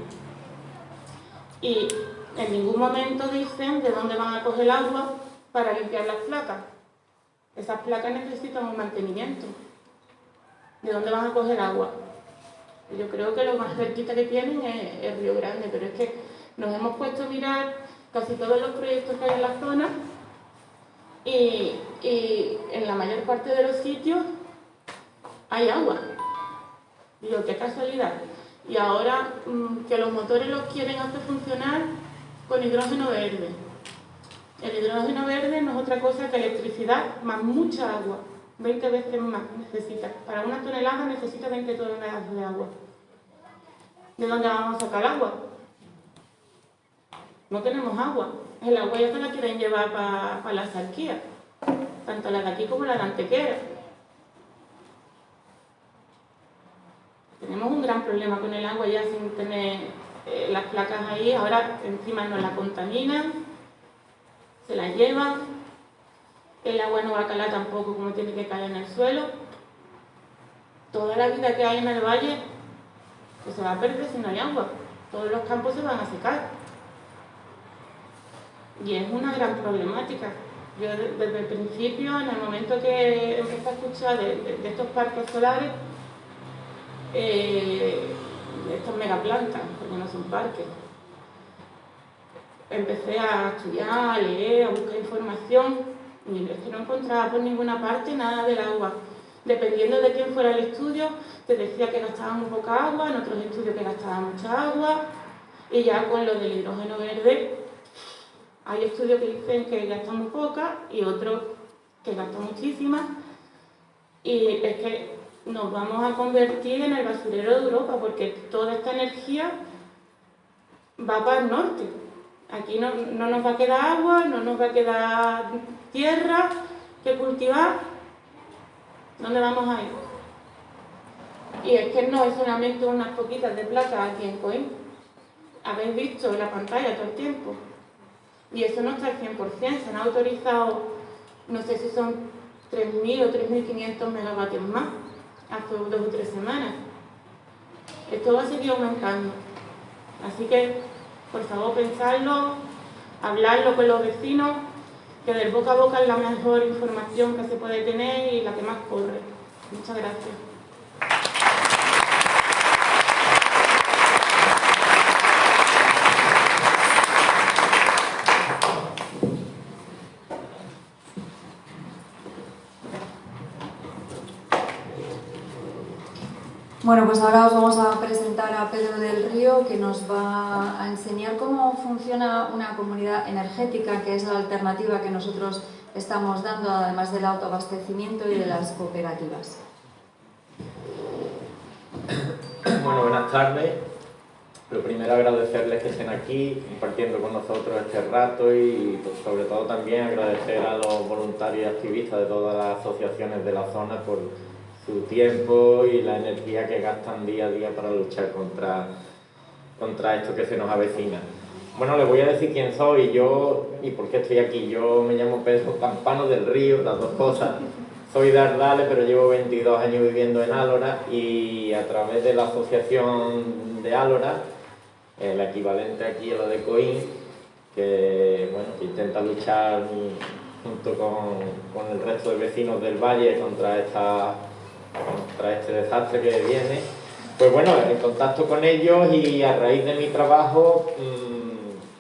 Y en ningún momento dicen de dónde van a coger agua para limpiar las placas. Esas placas necesitan un mantenimiento. ¿De dónde van a coger agua? Yo creo que lo más cerquita que tienen es el Río Grande, pero es que nos hemos puesto a mirar casi todos los proyectos que hay en la zona y, en la mayor parte de los sitios hay agua. Digo, qué casualidad. Y ahora mm, que los motores los quieren hacer funcionar con hidrógeno verde. El hidrógeno verde no es otra cosa que electricidad más mucha agua, 20 veces más necesita. Para una tonelada necesita 20 toneladas de agua. ¿De dónde vamos a sacar agua? No tenemos agua. El agua ya se la quieren llevar para la sarquía, tanto la de aquí como la de Antequera. Tenemos un gran problema con el agua ya sin tener eh, las placas ahí, ahora encima no la contaminan, se la llevan, el agua no va a calar tampoco como tiene que caer en el suelo. Toda la vida que hay en el valle pues se va a perder si no hay agua. Todos los campos se van a secar. Y es una gran problemática. Yo desde el principio, en el momento que empecé a escuchar de, estos parques solares, eh, estas megaplantas, porque no son parques. Empecé a estudiar, a leer, a buscar información es que no encontraba por ninguna parte nada del agua. dependiendo de quién fuera el estudio, te decía que gastaban poca agua, en otros estudios que gastaban mucha agua, y ya con lo del hidrógeno verde, hay estudios que dicen que gastan muy poca y otros que gastan muchísimas, y es que nos vamos a convertir en el basurero de Europa, porque toda esta energía va para el norte. Aquí no, no nos va a quedar agua, no nos va a quedar tierra que cultivar. ¿Dónde vamos a ir? Y es que no es solamente unas poquitas de plata aquí en Coim. Habéis visto la pantalla todo el tiempo. Y eso no está al 100%. Se han autorizado, no sé si son 3.000 o 3.500 megavatios más hace dos o tres semanas. Esto va a seguir aumentando. Así que, por favor, pensarlo, hablarlo con los vecinos, que del boca a boca es la mejor información que se puede tener y la que más corre. Muchas gracias. Bueno, pues ahora os vamos a presentar a Pedro del Río que nos va a enseñar cómo funciona una comunidad energética, que es la alternativa que nosotros estamos dando, además del autoabastecimiento y de las cooperativas. Bueno, buenas tardes. Lo primero agradecerles que estén aquí compartiendo con nosotros este rato y pues, sobre todo también agradecer a los voluntarios y activistas de todas las asociaciones de la zona por su tiempo y la energía que gastan día a día para luchar contra, contra esto que se nos avecina. Bueno, les voy a decir quién soy yo y por qué estoy aquí. Yo me llamo Pedro Campano del Río, las dos cosas. Soy de Ardales, pero llevo 22 años viviendo en Álora y a través de la asociación de Álora, el equivalente aquí a la de Coín, que, bueno, que intenta luchar junto con, con el resto de vecinos del valle contra esta contra este desastre que viene, pues bueno, en contacto con ellos y a raíz de mi trabajo,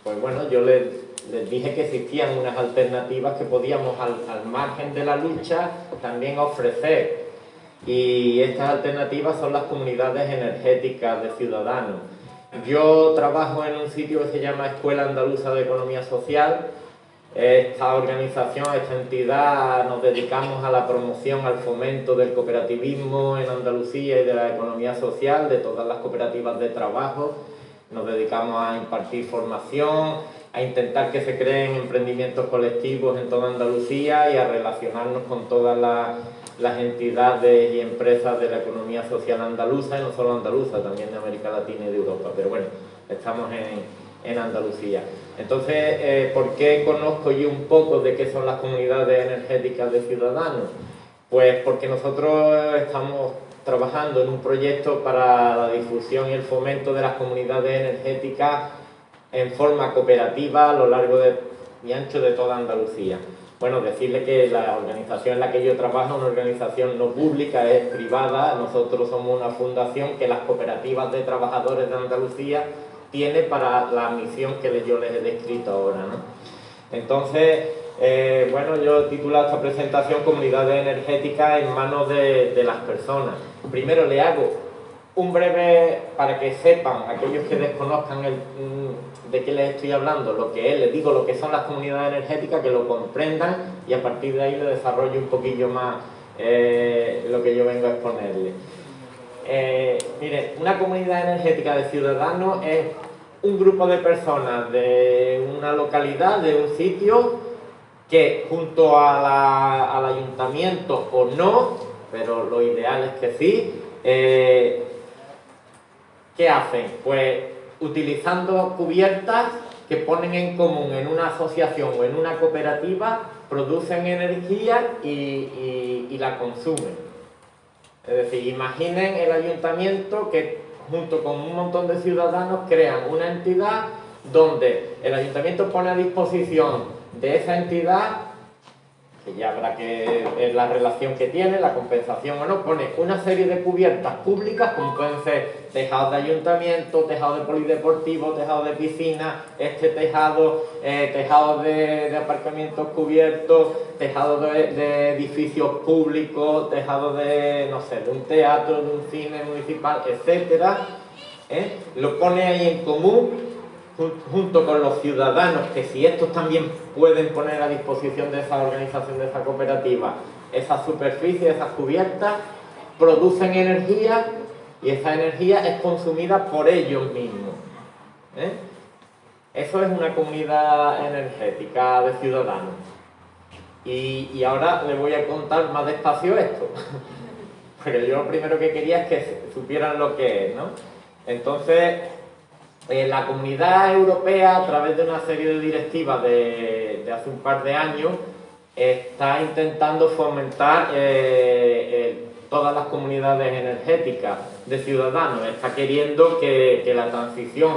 pues bueno, yo les, les dije que existían unas alternativas que podíamos al, al margen de la lucha también ofrecer. Y estas alternativas son las comunidades energéticas de ciudadanos. Yo trabajo en un sitio que se llama Escuela Andaluza de Economía Social, esta organización, esta entidad, nos dedicamos a la promoción, al fomento del cooperativismo en Andalucía y de la economía social, de todas las cooperativas de trabajo. Nos dedicamos a impartir formación, a intentar que se creen emprendimientos colectivos en toda Andalucía y a relacionarnos con todas las, las entidades y empresas de la economía social andaluza, y no solo andaluza, también de América Latina y de Europa. Pero bueno, estamos en, en Andalucía. Entonces, eh, ¿por qué conozco yo un poco de qué son las comunidades energéticas de ciudadanos? Pues porque nosotros estamos trabajando en un proyecto para la difusión y el fomento de las comunidades energéticas en forma cooperativa a lo largo y ancho de toda Andalucía. Bueno, decirle que la organización en la que yo trabajo es una organización no pública, es privada, nosotros somos una fundación que las cooperativas de trabajadores de Andalucía tiene para la misión que yo les he descrito ahora. ¿no? Entonces, eh, bueno, yo he titulado esta presentación Comunidades Energéticas en manos de, las personas. Primero le hago un breve, para que sepan, aquellos que desconozcan el, de qué les estoy hablando, lo que es, les digo lo que son las comunidades energéticas, que lo comprendan y a partir de ahí le desarrollo un poquillo más eh, lo que yo vengo a exponerles. Eh, mire, una comunidad energética de ciudadanos es un grupo de personas de una localidad, de un sitio, que junto a al ayuntamiento o no, pero lo ideal es que sí, eh, ¿qué hacen? Pues utilizando cubiertas que ponen en común en una asociación o en una cooperativa, producen energía y la consumen. Es decir, imaginen el ayuntamiento que junto con un montón de ciudadanos crean una entidad donde el ayuntamiento pone a disposición de esa entidad, que ya habrá que la relación que tiene, la compensación o no, pone una serie de cubiertas públicas, como pueden ser tejados de ayuntamiento, tejados de polideportivo, tejados de piscina, este tejado, eh, tejados de, aparcamientos cubiertos, tejados de, edificios públicos, tejados de, no sé, de un teatro, de un cine municipal, etcétera, ¿eh? lo pone ahí en común junto con los ciudadanos, que si estos también pueden poner a disposición de esa organización, de esa cooperativa, esas superficies, esas cubiertas, producen energía y esa energía es consumida por ellos mismos. ¿eh? Eso es una comunidad energética de ciudadanos. Y, y ahora les voy a contar más despacio esto. *laughs* Porque yo lo primero que quería es que supieran lo que es, ¿no? Entonces, eh, la comunidad europea, a través de una serie de directivas de, hace un par de años, está intentando fomentar eh, eh, todas las comunidades energéticas de ciudadanos. Está queriendo que, que, la transición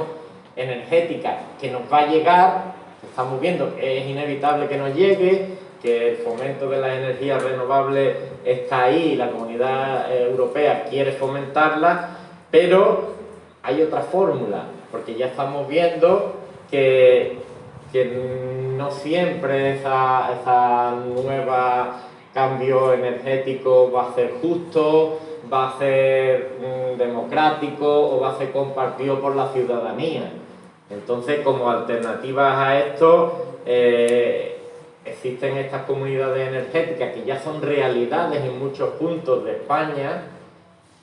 energética que nos va a llegar, estamos viendo que es inevitable que nos llegue, que el fomento de las energías renovables está ahí y la comunidad europea quiere fomentarla, pero hay otra fórmula porque ya estamos viendo que, no siempre esa, esa nueva cambio energético va a ser justo, va a ser mm, democrático o va a ser compartido por la ciudadanía. Entonces, como alternativas a esto, eh, existen estas comunidades energéticas que ya son realidades en muchos puntos de España,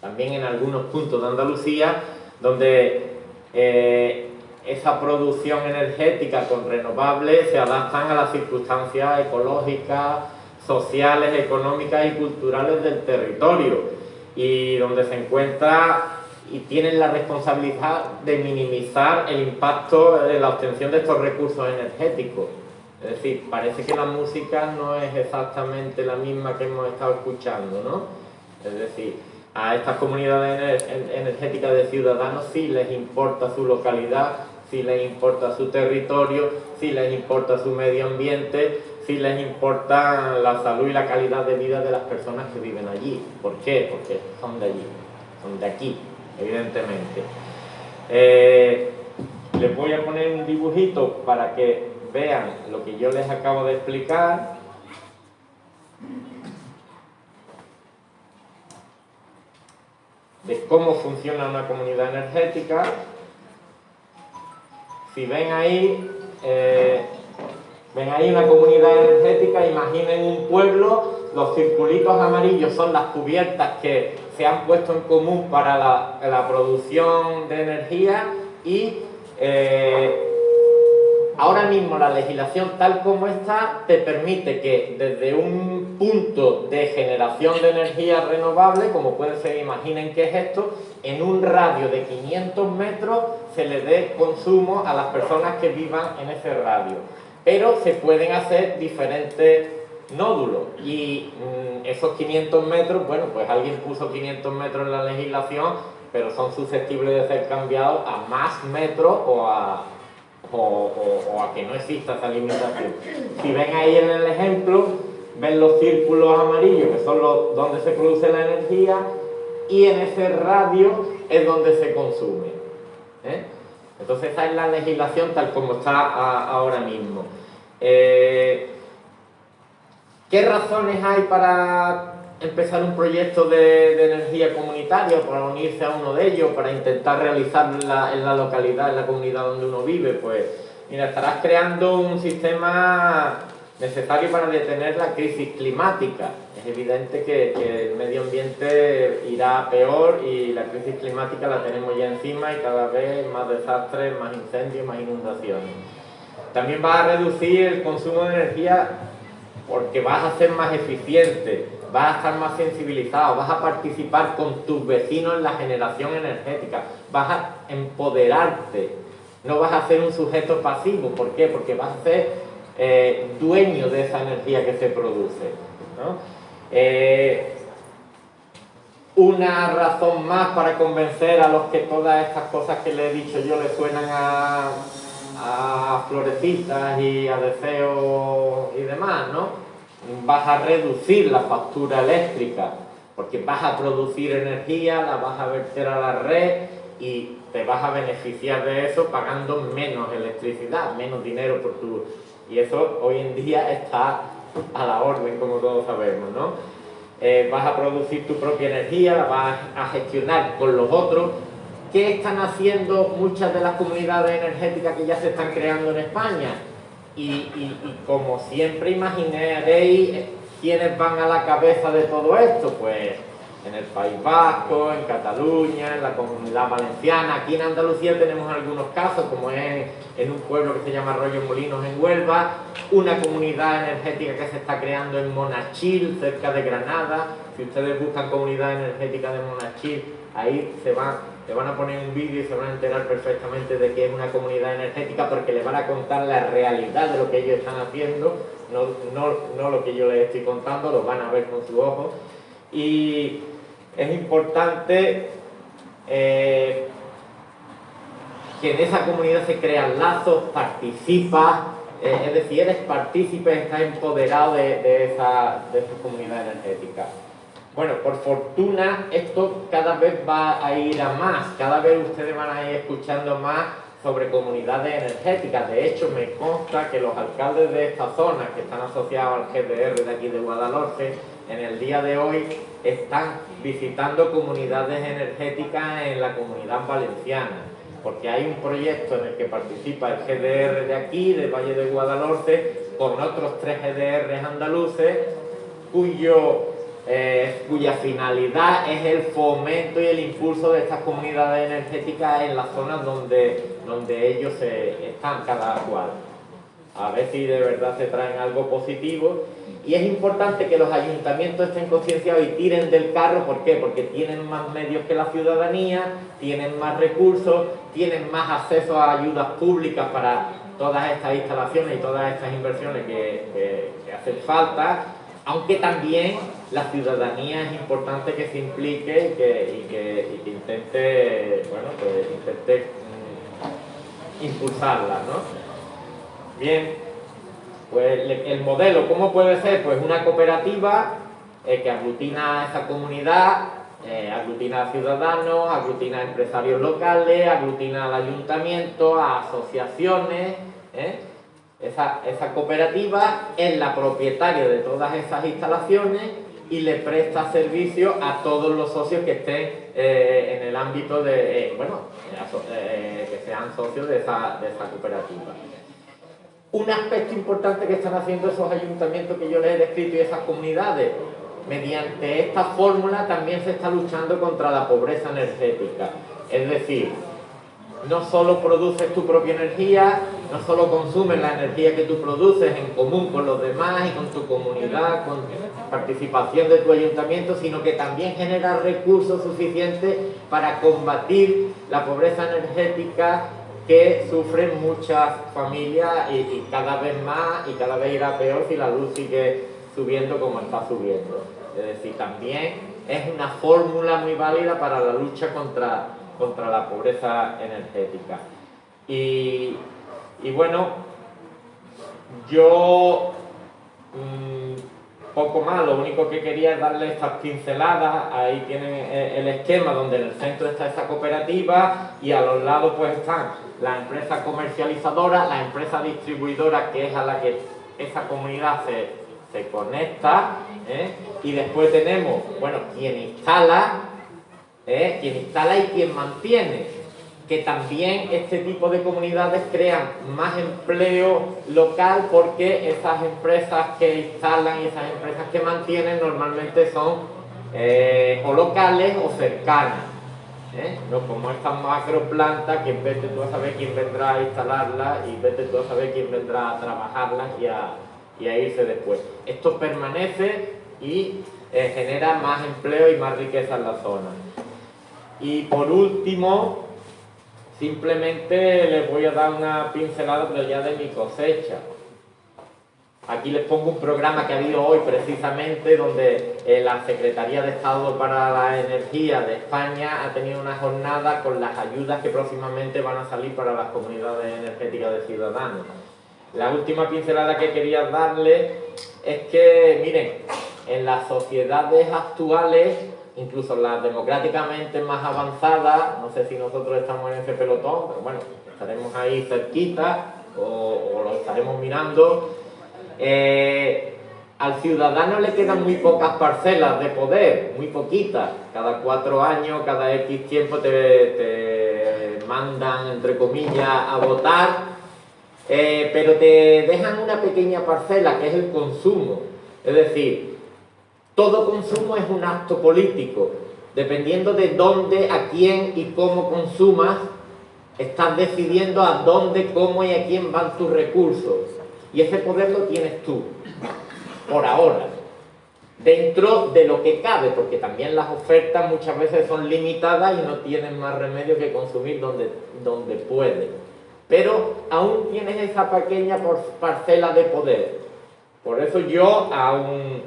también en algunos puntos de Andalucía, donde eh, esa producción energética con renovables se adaptan a las circunstancias ecológicas, sociales, económicas y culturales del territorio y donde se encuentra y tienen la responsabilidad de minimizar el impacto de la obtención de estos recursos energéticos. Es decir, parece que la música no es exactamente la misma que hemos estado escuchando, ¿no? Es decir, a estas comunidades energéticas de ciudadanos sí les importa su localidad, sí les importa su territorio, sí les importa su medio ambiente, sí les importa la salud y la calidad de vida de las personas que viven allí. ¿Por qué? Porque son de allí, son de aquí, evidentemente. Eh, les voy a poner un dibujito para que vean lo que yo les acabo de explicar. De cómo funciona una comunidad energética. Si ven ahí, eh, ven ahí una comunidad energética, imaginen un pueblo, los circulitos amarillos son las cubiertas que se han puesto en común para la, producción de energía y eh, Ahora mismo la legislación tal como está te permite que desde un punto de generación de energía renovable, como puede ser, imaginen qué es esto, en un radio de 500 metros se le dé consumo a las personas que vivan en ese radio. Pero se pueden hacer diferentes nódulos y mm, esos 500 metros, bueno, pues alguien puso 500 metros en la legislación, pero son susceptibles de ser cambiados a más metros o a o, a que no exista esa limitación. Si ven ahí en el ejemplo, ven los círculos amarillos, que son los donde se produce la energía, y en ese radio es donde se consume. ¿eh? Entonces esa es la legislación tal como está ahora mismo. Eh, ¿Qué razones hay para empezar un proyecto de, energía comunitaria, para unirse a uno de ellos, para intentar realizarlo en la, en la, localidad, en la comunidad donde uno vive, pues mira, estarás creando un sistema necesario para detener la crisis climática. Es evidente que, el medio ambiente irá peor y la crisis climática la tenemos ya encima y cada vez más desastres, más incendios, más inundaciones. También vas a reducir el consumo de energía porque vas a ser más eficiente, vas a estar más sensibilizado, vas a participar con tus vecinos en la generación energética, vas a empoderarte, no vas a ser un sujeto pasivo. ¿Por qué? Porque vas a ser eh, dueño de esa energía que se produce. Eh, una razón más para convencer a los que todas estas cosas que le he dicho yo les suenan a, a florecitas y a deseos y demás, ¿no? vas a reducir la factura eléctrica porque vas a producir energía, la vas a verter a la red y te vas a beneficiar de eso pagando menos electricidad, menos dinero por tu... Y eso hoy en día está a la orden, como todos sabemos, ¿no? Eh, vas a producir tu propia energía, la vas a gestionar con los otros. ¿Qué están haciendo muchas de las comunidades energéticas que ya se están creando en España? Y, y, como siempre imaginaréis, ¿quiénes van a la cabeza de todo esto? Pues en el País Vasco, en Cataluña, en la Comunidad Valenciana. Aquí en Andalucía tenemos algunos casos, como es en un pueblo que se llama Arroyo Molinos en Huelva, una comunidad energética que se está creando en Monachil, cerca de Granada. Si ustedes buscan comunidad energética de Monachil, ahí se van, se van a poner un vídeo y se van a enterar perfectamente de que es una comunidad energética porque les van a contar la realidad de lo que ellos están haciendo, no, no, no lo que yo les estoy contando, lo van a ver con sus ojos. Y es importante eh, que en esa comunidad se crean lazos, participas, eh, es decir, eres partícipe, estás empoderado de, esa, de esa comunidad energética. Bueno, por fortuna esto cada vez va a ir a más, cada vez ustedes van a ir escuchando más sobre comunidades energéticas. De hecho, me consta que los alcaldes de esta zona, que están asociados al GDR de aquí de Guadalhorce, en el día de hoy están visitando comunidades energéticas en la comunidad valenciana, porque hay un proyecto en el que participa el GDR de aquí, del Valle de Guadalhorce, con otros tres GDRs andaluces, eh, cuya finalidad es el fomento y el impulso de estas comunidades energéticas en las zonas donde, donde ellos están cada cual. A ver si de verdad se traen algo positivo y es importante que los ayuntamientos estén concienciados y tiren del carro, ¿por qué? Porque tienen más medios que la ciudadanía, tienen más recursos, tienen más acceso a ayudas públicas para todas estas instalaciones y todas estas inversiones que, hacen falta, aunque también la ciudadanía es importante que se implique y que, intente, bueno, pues intente mm, impulsarla, ¿no? Bien, pues el modelo, ¿cómo puede ser? Pues una cooperativa eh, que aglutina a esa comunidad, eh, aglutina a ciudadanos, aglutina a empresarios locales, aglutina al ayuntamiento, a asociaciones. ¿eh? Esa, cooperativa es la propietaria de todas esas instalaciones y le presta servicio a todos los socios que estén en el ámbito de, bueno, que sean socios de esa, de esa cooperativa. Un aspecto importante que están haciendo esos ayuntamientos que yo les he descrito y esas comunidades, mediante esta fórmula también se está luchando contra la pobreza energética. Es decir, no solo produces tu propia energía, no solo consumes la energía que tú produces en común con los demás y con tu comunidad, con participación de tu ayuntamiento, sino que también generas recursos suficientes para combatir la pobreza energética que sufren muchas familias y, cada vez más y cada vez irá peor si la luz sigue subiendo como está subiendo. Es decir, también es una fórmula muy válida para la lucha contra, contra la pobreza energética. Y, bueno, yo mm, poco más, lo único que quería es darle estas pinceladas, ahí tienen eh, el esquema donde en el centro está esa cooperativa y a los lados pues están la empresa comercializadora, la empresa distribuidora que es a la que esa comunidad se, conecta ¿eh? y después tenemos, bueno, quien instala, ¿eh? quien instala y quien mantiene que también este tipo de comunidades crean más empleo local porque esas empresas que instalan y esas empresas que mantienen normalmente son eh, o locales o cercanas. ¿eh? No como estas macro plantas que vete tú a saber quién vendrá a instalarlas y vete tú a saber quién vendrá a trabajarlas y a, y a irse después. Esto permanece y eh, genera más empleo y más riqueza en la zona. Y por último, Simplemente les voy a dar una pincelada pero ya de mi cosecha. Aquí les pongo un programa que ha habido hoy precisamente donde eh, la Secretaría de Estado para la Energía de España ha tenido una jornada con las ayudas que próximamente van a salir para las comunidades energéticas de ciudadanos. La última pincelada que quería darle es que, miren, en las sociedades actuales, incluso las democráticamente más avanzadas, no sé si nosotros estamos en ese pelotón, pero bueno, estaremos ahí cerquita o, lo estaremos mirando, eh, al ciudadano le quedan muy pocas parcelas de poder, muy poquitas. Cada cuatro años, cada X tiempo te, mandan, entre comillas, a votar, eh, pero te dejan una pequeña parcela que es el consumo. Es decir, todo consumo es un acto político. Dependiendo de dónde, a quién y cómo consumas, estás decidiendo a dónde, cómo y a quién van tus recursos. Y ese poder lo tienes tú por ahora, dentro de lo que cabe, porque también las ofertas muchas veces son limitadas y no tienen más remedio que consumir donde, donde pueden. Pero aún tienes esa pequeña parcela de poder. Por eso yo, aún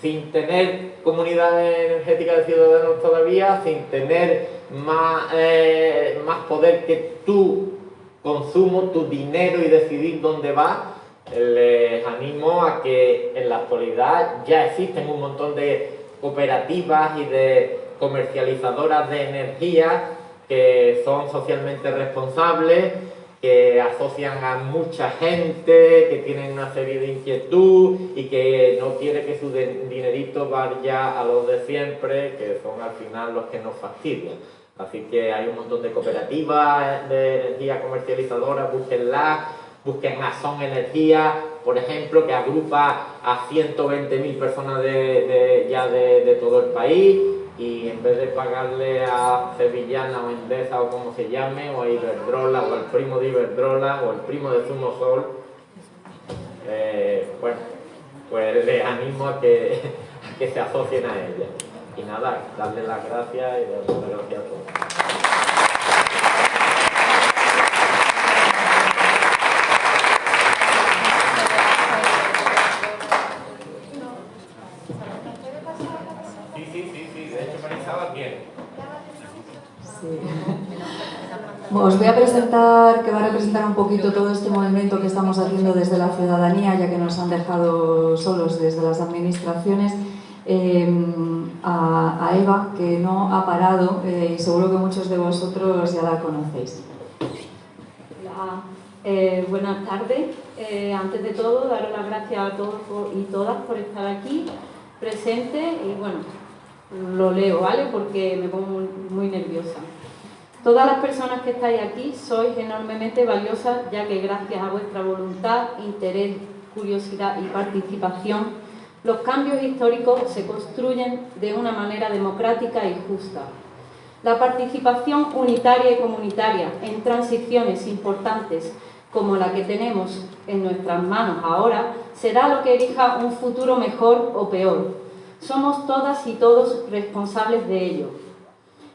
sin tener comunidad energética de ciudadanos todavía, sin tener más, eh, más poder que tu consumo, tu dinero y decidir dónde va, les animo a que en la actualidad ya existen un montón de cooperativas y de comercializadoras de energía que son socialmente responsables, que asocian a mucha gente, que tienen una serie de inquietud y que no quiere que su dinerito vaya a los de siempre, que son al final los que nos fastidian. Así que hay un montón de cooperativas de energía comercializadora, búsquenlas busquen a Son Energía, por ejemplo, que agrupa a 120.000 personas de, ya de, todo el país y en vez de pagarle a Sevillana o Endesa o como se llame, o a Iberdrola o al primo de Iberdrola o al primo de Zumo Sol, eh, bueno, pues les animo a que, *laughs* a que se asocien a ella. Y nada, darle las gracias y darle las gracias a todos. Os voy a presentar, que va a representar un poquito todo este movimiento que estamos haciendo desde la ciudadanía, ya que nos han dejado solos desde las administraciones, em, a, Eva, que no ha parado eh, y seguro que muchos de vosotros ya la conocéis. Eh, buenas tardes. Eh, antes de todo, daros las gracias a todos y todas por estar aquí presente y bueno, lo leo, ¿vale? Porque me pongo muy nerviosa. Todas las personas que estáis aquí sois enormemente valiosas ya que gracias a vuestra voluntad, interés, curiosidad y participación, los cambios históricos se construyen de una manera democrática y justa. La participación unitaria y comunitaria en transiciones importantes como la que tenemos en nuestras manos ahora será lo que elija un futuro mejor o peor. Somos todas y todos responsables de ello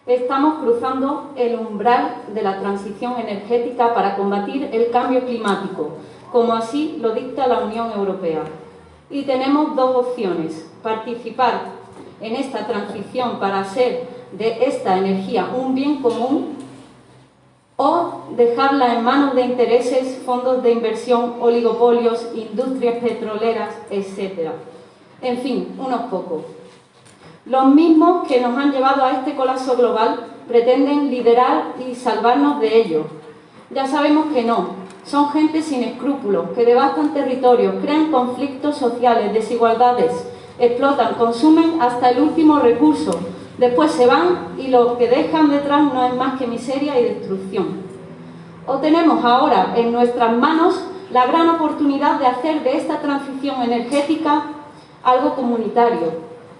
estamos cruzando el umbral de la transición energética para combatir el cambio climático, como así lo dicta la Unión Europea. Y tenemos dos opciones, participar en esta transición para hacer de esta energía un bien común o dejarla en manos de intereses, fondos de inversión, oligopolios, industrias petroleras, etc. En fin, unos pocos. Los mismos que nos han llevado a este colapso global pretenden liderar y salvarnos de ello. Ya sabemos que no. Son gente sin escrúpulos, que devastan territorios, crean conflictos sociales, desigualdades, explotan, consumen hasta el último recurso. Después se van y lo que dejan detrás no es más que miseria y destrucción. O tenemos ahora en nuestras manos la gran oportunidad de hacer de esta transición energética algo comunitario,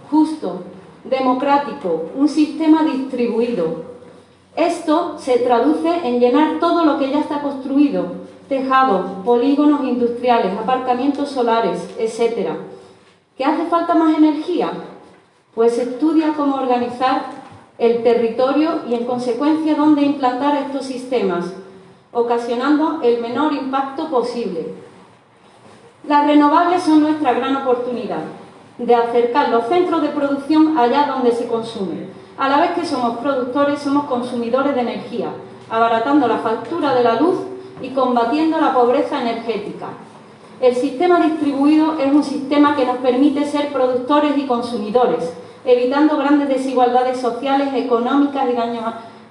justo, democrático, un sistema distribuido. Esto se traduce en llenar todo lo que ya está construido, tejados, polígonos industriales, aparcamientos solares, etc. ¿Qué hace falta más energía? Pues estudia cómo organizar el territorio y en consecuencia dónde implantar estos sistemas, ocasionando el menor impacto posible. Las renovables son nuestra gran oportunidad de acercar los centros de producción allá donde se consume. A la vez que somos productores, somos consumidores de energía, abaratando la factura de la luz y combatiendo la pobreza energética. El sistema distribuido es un sistema que nos permite ser productores y consumidores, evitando grandes desigualdades sociales, económicas y daños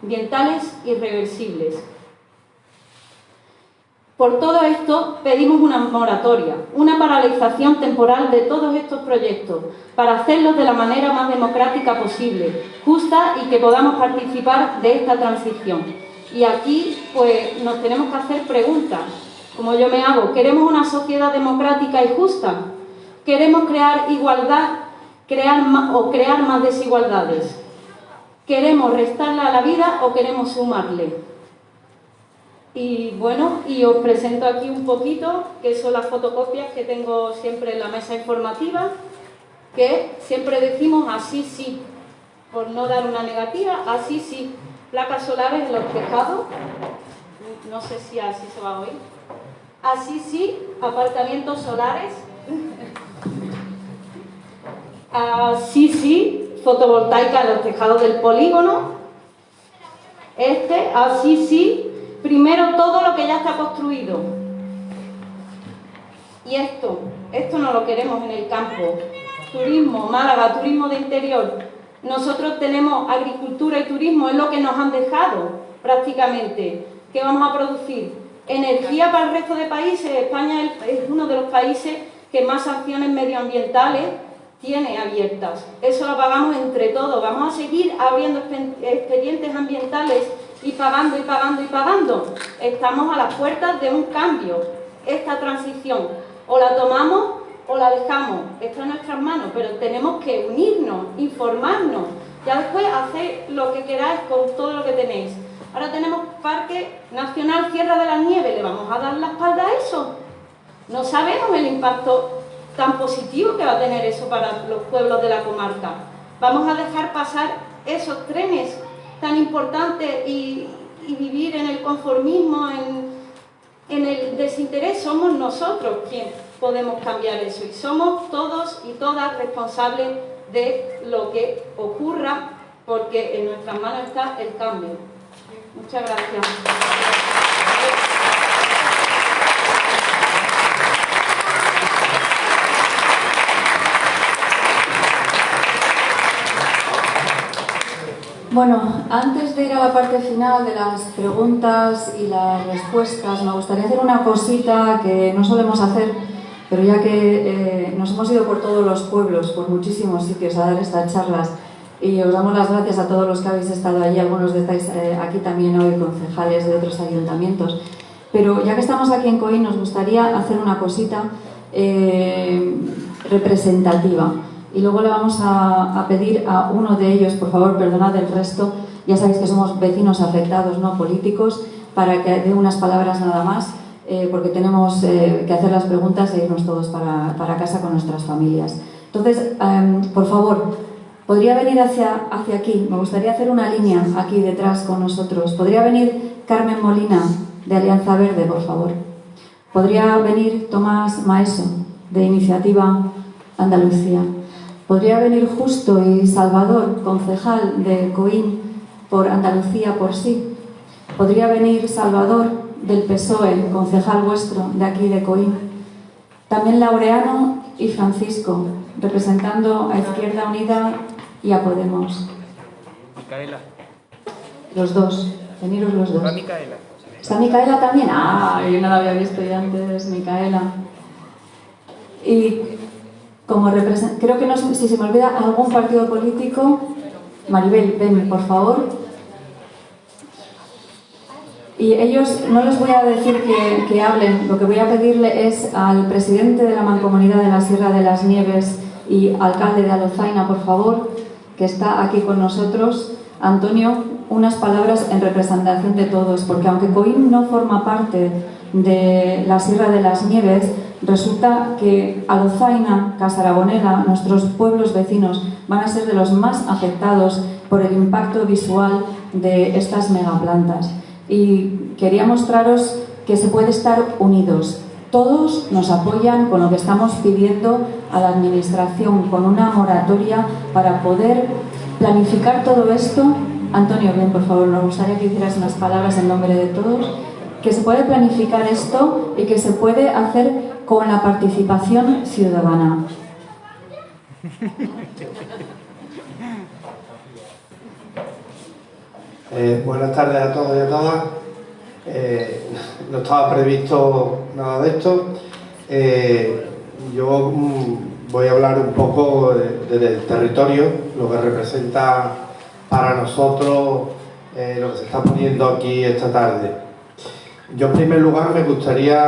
ambientales irreversibles. Por todo esto pedimos una moratoria, una paralización temporal de todos estos proyectos para hacerlos de la manera más democrática posible, justa y que podamos participar de esta transición. Y aquí pues nos tenemos que hacer preguntas, como yo me hago, ¿queremos una sociedad democrática y justa? ¿Queremos crear igualdad crear o crear más desigualdades? ¿Queremos restarle a la vida o queremos sumarle? Y bueno, y os presento aquí un poquito, que son las fotocopias que tengo siempre en la mesa informativa, que siempre decimos así sí, por no dar una negativa, así sí. Placas solares en los tejados, no sé si así se va a oír. Así sí, apartamentos solares. Así sí, fotovoltaica en los tejados del polígono. Este, así sí, primero todo lo que ya está construido. Y esto, esto no lo queremos en el campo. Turismo, Málaga, turismo de interior. Nosotros tenemos agricultura y turismo, es lo que nos han dejado prácticamente. ¿Qué vamos a producir? Energía para el resto de países. España es uno de los países que más acciones medioambientales tiene abiertas. Eso lo pagamos entre todos. Vamos a seguir abriendo expedientes ambientales y pagando y pagando y pagando. Estamos a las puertas de un cambio. Esta transición o la tomamos o la dejamos. Está en nuestras manos, pero tenemos que unirnos, informarnos. Ya después hacer lo que queráis con todo lo que tenéis. Ahora tenemos Parque Nacional Sierra de la Nieve. ¿Le vamos a dar la espalda a eso? No sabemos el impacto tan positivo que va a tener eso para los pueblos de la comarca. Vamos a dejar pasar esos trenes tan importantes y, vivir en el conformismo, en el desinterés. Somos nosotros quienes podemos cambiar eso y somos todos y todas responsables de lo que ocurra porque en nuestras manos está el cambio. Muchas gracias. Bueno, antes de ir a la parte final de las preguntas y las respuestas, me gustaría hacer una cosita que no solemos hacer, pero ya que eh, nos hemos ido por todos los pueblos, por muchísimos sitios a dar estas charlas, y os damos las gracias a todos los que habéis estado allí, algunos de estáis eh, aquí también hoy, concejales de otros ayuntamientos. Pero ya que estamos aquí en COI, nos gustaría hacer una cosita eh, representativa. Y luego le vamos a, pedir a uno de ellos, por favor, perdonad el resto, ya sabéis que somos vecinos afectados, no políticos, para que dé unas palabras nada más, eh, porque tenemos que hacer las preguntas e irnos todos para, para casa con nuestras familias. Entonces, em, por favor, Podría venir hacia, hacia aquí, me gustaría hacer una línea aquí detrás con nosotros. Podría venir Carmen Molina, de Alianza Verde, por favor. Podría venir Tomás Maeso, de Iniciativa Andalucía. Podría venir Justo y Salvador, concejal de Coín, por Andalucía por sí. Podría venir Salvador, del PSOE, concejal vuestro, de aquí de Coín. También Laureano y Francisco, representando a Izquierda Unida y a Podemos. Micaela. Los dos, veniros los dos. ¿Está Micaela? ¿Está Micaela también? Ah, yo no la había visto ya antes, Micaela. Y como creo que no si se me olvida algún partido político, Maribel, ven, por favor. Y ellos, no les voy a decir que, que hablen, lo que voy a pedirle es al presidente de la Mancomunidad de la Sierra de las Nieves y alcalde de Alozaina, por favor, que está aquí con nosotros. Antonio, unas palabras en representación de todos, porque aunque Coín no forma parte de la Sierra de las Nieves, resulta que Alozaina, Casarabonela, nuestros pueblos vecinos, van a ser de los más afectados por el impacto visual de estas megaplantas. Y quería mostraros que se puede estar unidos, todos nos apoyan con lo que estamos pidiendo a la Administración, con una moratoria para poder planificar todo esto. Antonio, bien, por favor, nos gustaría que hicieras unas palabras en nombre de todos, que se puede planificar esto y que se puede hacer con la participación ciudadana. *laughs* Eh, buenas tardes a todos y a todas. Eh, no estaba previsto nada de esto. Eh, yo mm, voy a hablar un poco del territorio, lo que representa para nosotros lo que se está poniendo aquí esta tarde. Yo en primer lugar me gustaría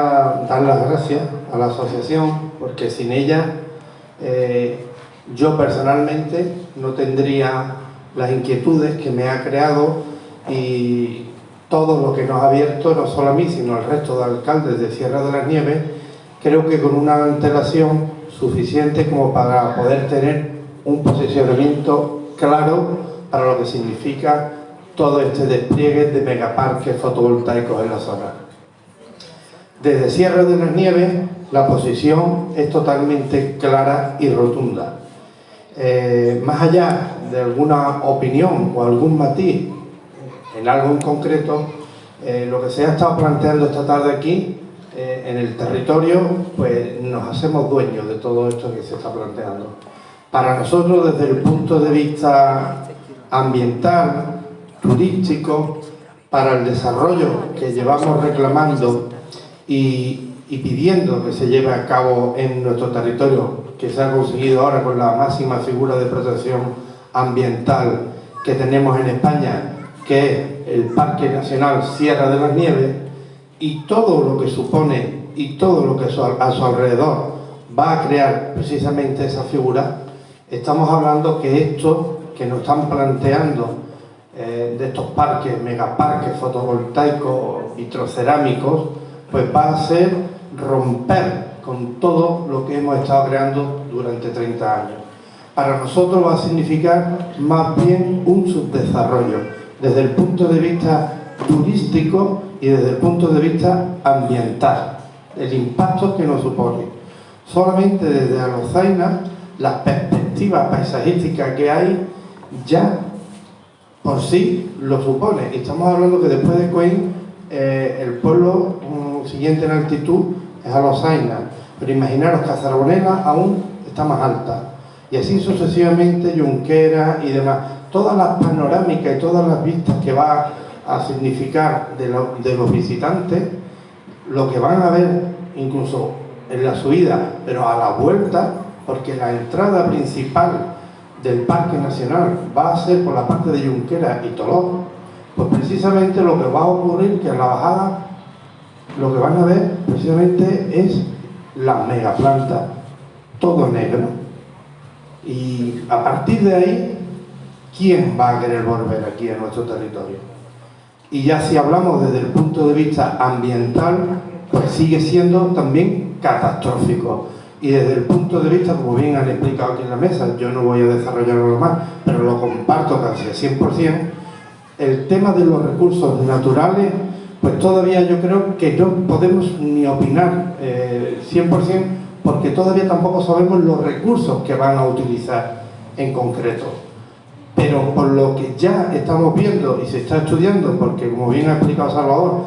dar las gracias a la asociación porque sin ella yo personalmente no tendría las inquietudes que me ha creado y todo lo que nos ha abierto, no solo a mí, sino al resto de alcaldes de Sierra de las Nieves, creo que con una antelación suficiente como para poder tener un posicionamiento claro para lo que significa todo este despliegue de megaparques fotovoltaicos en la zona. Desde Sierra de las Nieves la posición es totalmente clara y rotunda. Eh, más allá de alguna opinión o algún matiz en algo en concreto, eh, lo que se ha estado planteando esta tarde aquí, eh, en el territorio, pues nos hacemos dueños de todo esto que se está planteando. Para nosotros, desde el punto de vista ambiental, turístico, para el desarrollo que llevamos reclamando y, y pidiendo que se lleve a cabo en nuestro territorio, que se ha conseguido ahora con la máxima figura de protección ambiental que tenemos en España, que es el Parque Nacional Sierra de las Nieves, y todo lo que supone y todo lo que a su alrededor va a crear precisamente esa figura, estamos hablando que esto que nos están planteando eh, de estos parques, megaparques fotovoltaicos, vitrocerámicos, pues va a ser romper con todo lo que hemos estado creando durante 30 años. Para nosotros va a significar más bien un subdesarrollo, desde el punto de vista turístico y desde el punto de vista ambiental, el impacto que nos supone. Solamente desde Alozaina, las perspectivas paisajísticas que hay ya por sí lo supone. Estamos hablando que después de Coín, eh, el pueblo mm, siguiente en altitud es Alozaina, pero imaginaros que Azarbonela aún está más alta. Y así sucesivamente Junquera y demás todas las panorámicas y todas las vistas que va a significar de, los visitantes, lo que van a ver incluso en la subida, pero a la vuelta, porque la entrada principal del Parque Nacional va a ser por la parte de Junquera y Tolón, pues precisamente lo que va a ocurrir que en la bajada lo que van a ver precisamente es la megaplanta, todo negro. Y a partir de ahí ¿quién va a querer volver aquí a nuestro territorio? Y ya si hablamos desde el punto de vista ambiental, pues sigue siendo también catastrófico. Y desde el punto de vista, como bien han explicado aquí en la mesa, yo no voy a desarrollarlo más, pero lo comparto casi al 100%, el tema de los recursos naturales, pues todavía yo creo que no podemos ni opinar eh, 100% porque todavía tampoco sabemos los recursos que van a utilizar en concreto pero por lo que ya estamos viendo y se está estudiando, porque como bien ha explicado Salvador,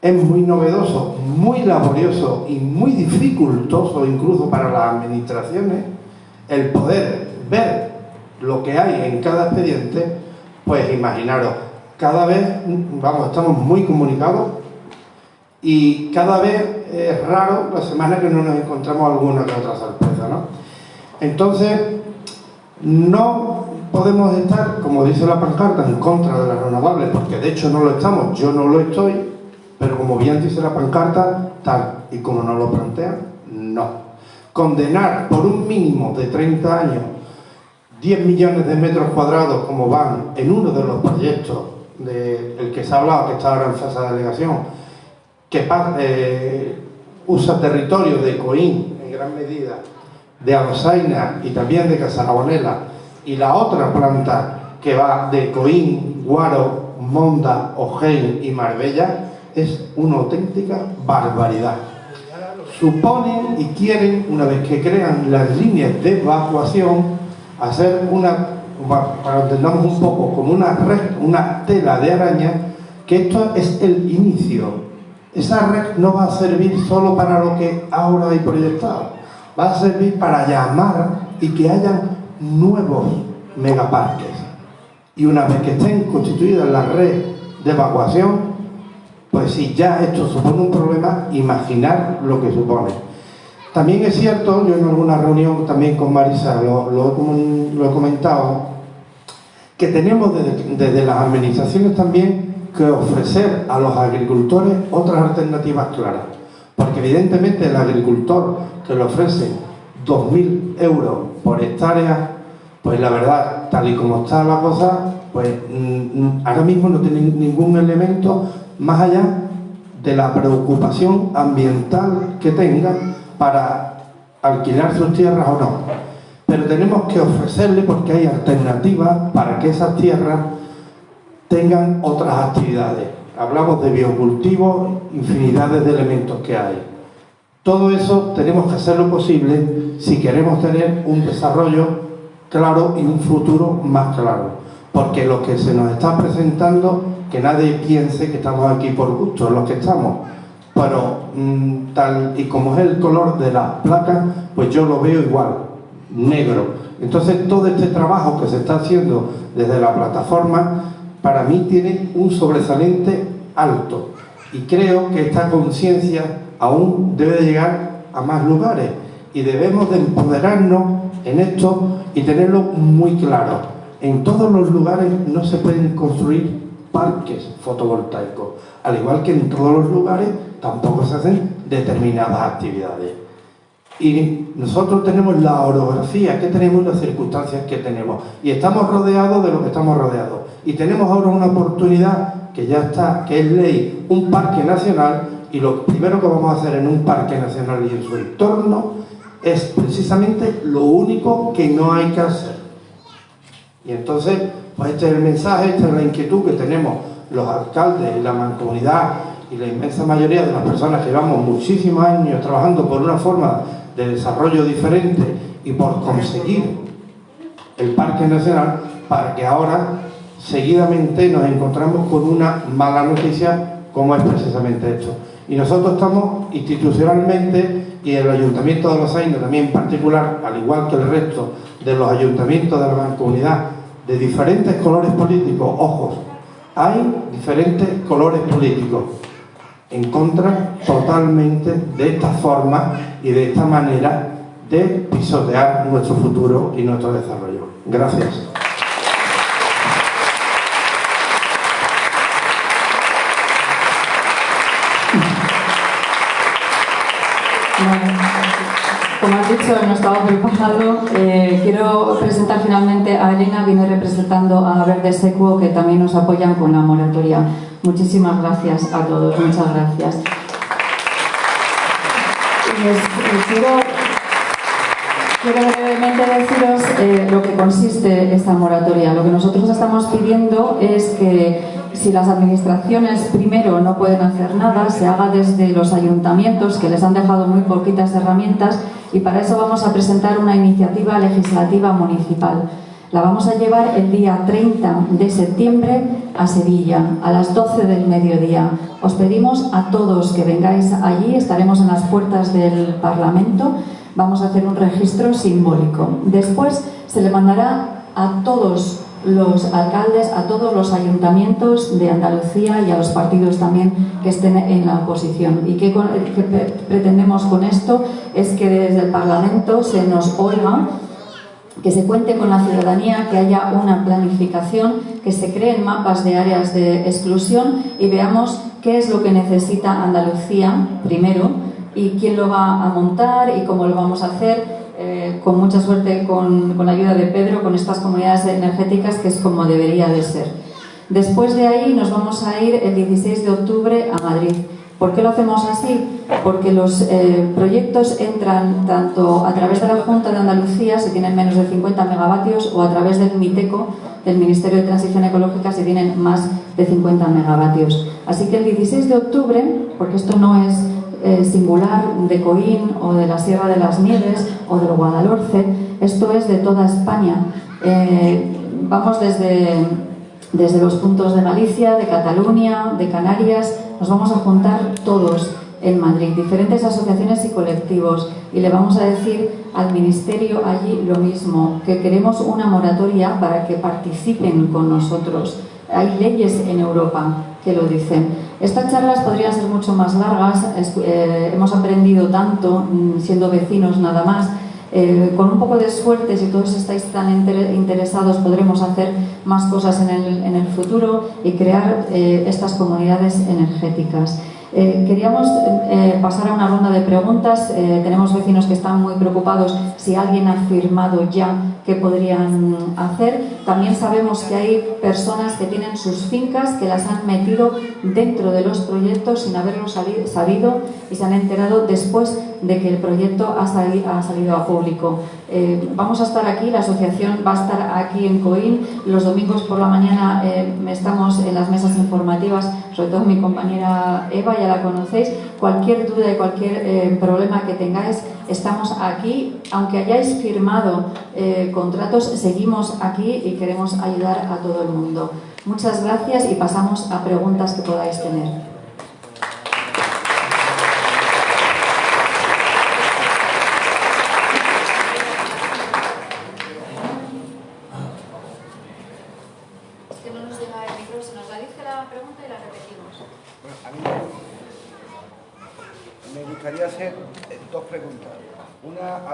es muy novedoso, muy laborioso y muy dificultoso incluso para las administraciones el poder ver lo que hay en cada expediente, pues imaginaros, cada vez, vamos, estamos muy comunicados y cada vez es raro la semana que no nos encontramos alguna que otra sorpresa, ¿no? Entonces, no podemos estar, como dice la pancarta, en contra de las renovables, porque de hecho no lo estamos, yo no lo estoy, pero como bien dice la pancarta, tal y como nos lo plantean, no. Condenar por un mínimo de 30 años 10 millones de metros cuadrados como van en uno de los proyectos del que se ha hablado, que está ahora en fase de delegación, que eh, usa territorio de Coín en gran medida, de Arosaina y también de Casarabonela, y la otra planta que va de Coín, Guaro, Monda, Ojén y Marbella es una auténtica barbaridad. Suponen y quieren, una vez que crean las líneas de evacuación, hacer una, para entendamos un poco, como una red, una tela de araña, que esto es el inicio esa red no va a servir solo para lo que ahora hay proyectado, va a servir para llamar y que haya nuevos megaparques. Y una vez que estén constituidas la red de evacuación, pues si ya esto supone un problema, imaginar lo que supone. También es cierto, yo en alguna reunión también con Marisa lo, he comentado, que tenemos desde, desde las administraciones también que ofrecer a los agricultores otras alternativas claras. Porque evidentemente el agricultor que le ofrece 2.000 euros por hectárea, pues la verdad, tal y como está la cosa, pues mm, mm, ahora mismo no tiene ningún elemento más allá de la preocupación ambiental que tenga para alquilar sus tierras o no. Pero tenemos que ofrecerle porque hay alternativas para que esas tierras tengan otras actividades. Hablamos de biocultivos, infinidades de elementos que hay. Todo eso tenemos que hacerlo posible si queremos tener un desarrollo claro y un futuro más claro. Porque lo que se nos está presentando, que nadie piense que estamos aquí por gusto, los que estamos. Pero mm, tal y como es el color de las placas, pues yo lo veo igual, negro. Entonces todo este trabajo que se está haciendo desde la plataforma para mí tiene un sobresaliente alto y creo que esta conciencia aún debe llegar a más lugares y debemos de empoderarnos en esto y tenerlo muy claro. En todos los lugares no se pueden construir parques fotovoltaicos, al igual que en todos los lugares tampoco se hacen determinadas actividades. Y nosotros tenemos la orografía que tenemos, las circunstancias que tenemos. Y estamos rodeados de lo que estamos rodeados. Y tenemos ahora una oportunidad que ya está, que es ley, un parque nacional. Y lo primero que vamos a hacer en un parque nacional y en su entorno es precisamente lo único que no hay que hacer. Y entonces, pues este es el mensaje, esta es la inquietud que tenemos los alcaldes y la mancomunidad y la inmensa mayoría de las personas que llevamos muchísimos años trabajando por una forma de desarrollo diferente y por conseguir el Parque Nacional para que ahora seguidamente nos encontramos con una mala noticia como es precisamente esto. Y nosotros estamos institucionalmente y el Ayuntamiento de Los Aines también en particular, al igual que el resto de los ayuntamientos de la mancomunidad de diferentes colores políticos, ojos, hay diferentes colores políticos en contra totalmente de esta forma y de esta manera de pisotear nuestro futuro y nuestro desarrollo. Gracias. Como has dicho, no estaba preparado. Eh, quiero presentar finalmente a Elena, viene representando a Verde Secuo, que también nos apoyan con la moratoria. Muchísimas gracias a todos, muchas gracias. quiero, brevemente deciros eh, lo que consiste esta moratoria. Lo que nosotros estamos pidiendo es que si las administraciones primero no pueden hacer nada, se haga desde los ayuntamientos que les han dejado muy poquitas herramientas y para eso vamos a presentar una iniciativa legislativa municipal. La vamos a llevar el día 30 de septiembre a Sevilla, a las 12 del mediodía. Os pedimos a todos que vengáis allí, estaremos en las puertas del Parlamento, vamos a hacer un registro simbólico. Después se le mandará a todos los alcaldes, a todos los ayuntamientos de Andalucía y a los partidos también que estén en la oposición. ¿Y qué, pretendemos con esto? Es que desde el Parlamento se nos oiga que se cuente con la ciudadanía, que haya una planificación, que se creen mapas de áreas de exclusión y veamos qué es lo que necesita Andalucía primero y quién lo va a montar y cómo lo vamos a hacer eh, con mucha suerte con, con, la ayuda de Pedro, con estas comunidades energéticas, que es como debería de ser. Después de ahí nos vamos a ir el 16 de octubre a Madrid. ¿Por qué lo hacemos así? Porque los eh, proyectos entran tanto a través de la Junta de Andalucía, si tienen menos de 50 megavatios, o a través del MITECO, del Ministerio de Transición Ecológica, si tienen más de 50 megavatios. Así que el 16 de octubre, porque esto no es eh, singular de Coín o de la Sierra de las Nieves o del Guadalhorce, esto es de toda España. Eh, vamos desde desde los puntos de Galicia, de Cataluña, de Canarias, nos vamos a juntar todos en Madrid, diferentes asociaciones y colectivos, y le vamos a decir al Ministerio allí lo mismo, que queremos una moratoria para que participen con nosotros. Hay leyes en Europa que lo dicen. Estas charlas podrían ser mucho más largas, eh, hemos aprendido tanto mm, siendo vecinos nada más, eh, con un poco de suerte, si todos estáis tan interesados, podremos hacer más cosas en el, futuro y crear eh, estas comunidades energéticas. Eh, queríamos eh, pasar a una ronda de preguntas. Eh, tenemos vecinos que están muy preocupados si alguien ha firmado ya qué podrían hacer. También sabemos que hay personas que tienen sus fincas que las han metido dentro de los proyectos sin haberlo sabido y se han enterado después de que el proyecto ha, salido a público. Eh, vamos a estar aquí, la asociación va a estar aquí en Coín, los domingos por la mañana eh, estamos en las mesas informativas, sobre todo mi compañera Eva, ya la conocéis, cualquier duda y cualquier eh, problema que tengáis, estamos aquí, aunque hayáis firmado contratos, seguimos aquí y queremos ayudar a todo el mundo. Muchas gracias y pasamos a preguntas que podáis tener.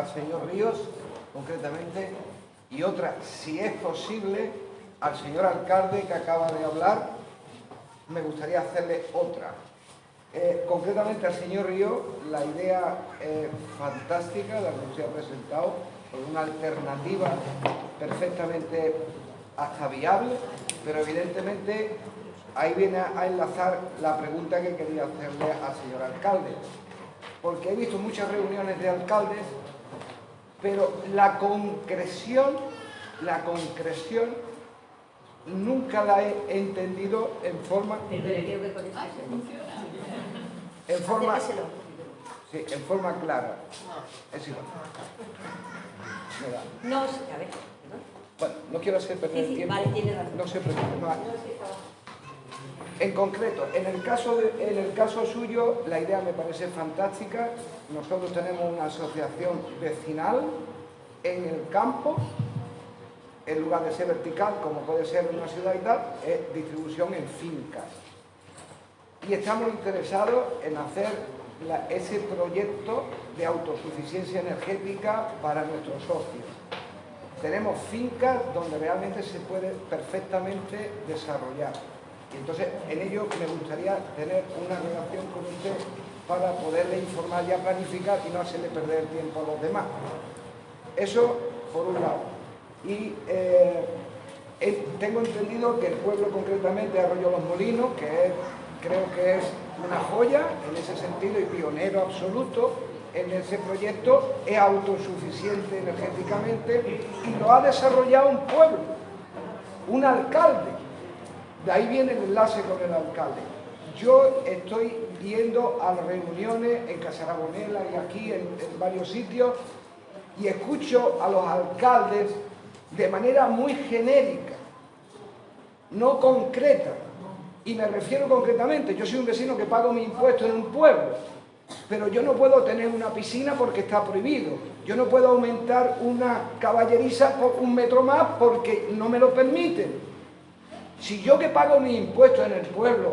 Señor Ríos, concretamente, y otra, si es posible, al señor alcalde que acaba de hablar, me gustaría hacerle otra. Eh, concretamente al señor Ríos, la idea fantástica, la que usted ha presentado, una alternativa perfectamente hasta viable, pero evidentemente ahí viene a enlazar la pregunta que quería hacerle al señor alcalde. Porque he visto muchas reuniones de alcaldes pero la concreción, la concreción nunca la he entendido en forma... En forma... Sí, en forma clara. Es igual. No, a ver. Bueno, no quiero hacer perder sí, tiempo. Vale, tiene razón. No se preocupe. En concreto, en el, caso en el caso suyo, la idea me parece fantástica. Nosotros tenemos una asociación vecinal en el campo, en lugar de ser vertical, como puede ser una ciudad y tal, es distribución en fincas. Y estamos interesados en hacer ese proyecto de autosuficiencia energética para nuestros socios. Tenemos fincas donde realmente se puede perfectamente desarrollar entonces, en ello me gustaría tener una relación con usted para poderle informar y planificar y no hacerle perder el tiempo a los demás. Eso por un lado. Y eh, tengo entendido que el pueblo concretamente Arroyo Los Molinos, que creo que es una joya en ese sentido y pionero absoluto en ese proyecto, es autosuficiente energéticamente y lo ha desarrollado un pueblo, un alcalde de ahí viene el enlace con el alcalde. Yo estoy viendo a reuniones en Casarabonela y aquí en, varios sitios y escucho a los alcaldes de manera muy genérica, no concreta. Y me refiero concretamente, yo soy un vecino que pago mi impuesto en un pueblo, pero yo no puedo tener una piscina porque está prohibido. Yo no puedo aumentar una caballeriza por un metro más porque no me lo permiten. Si yo que pago mi impuesto en el pueblo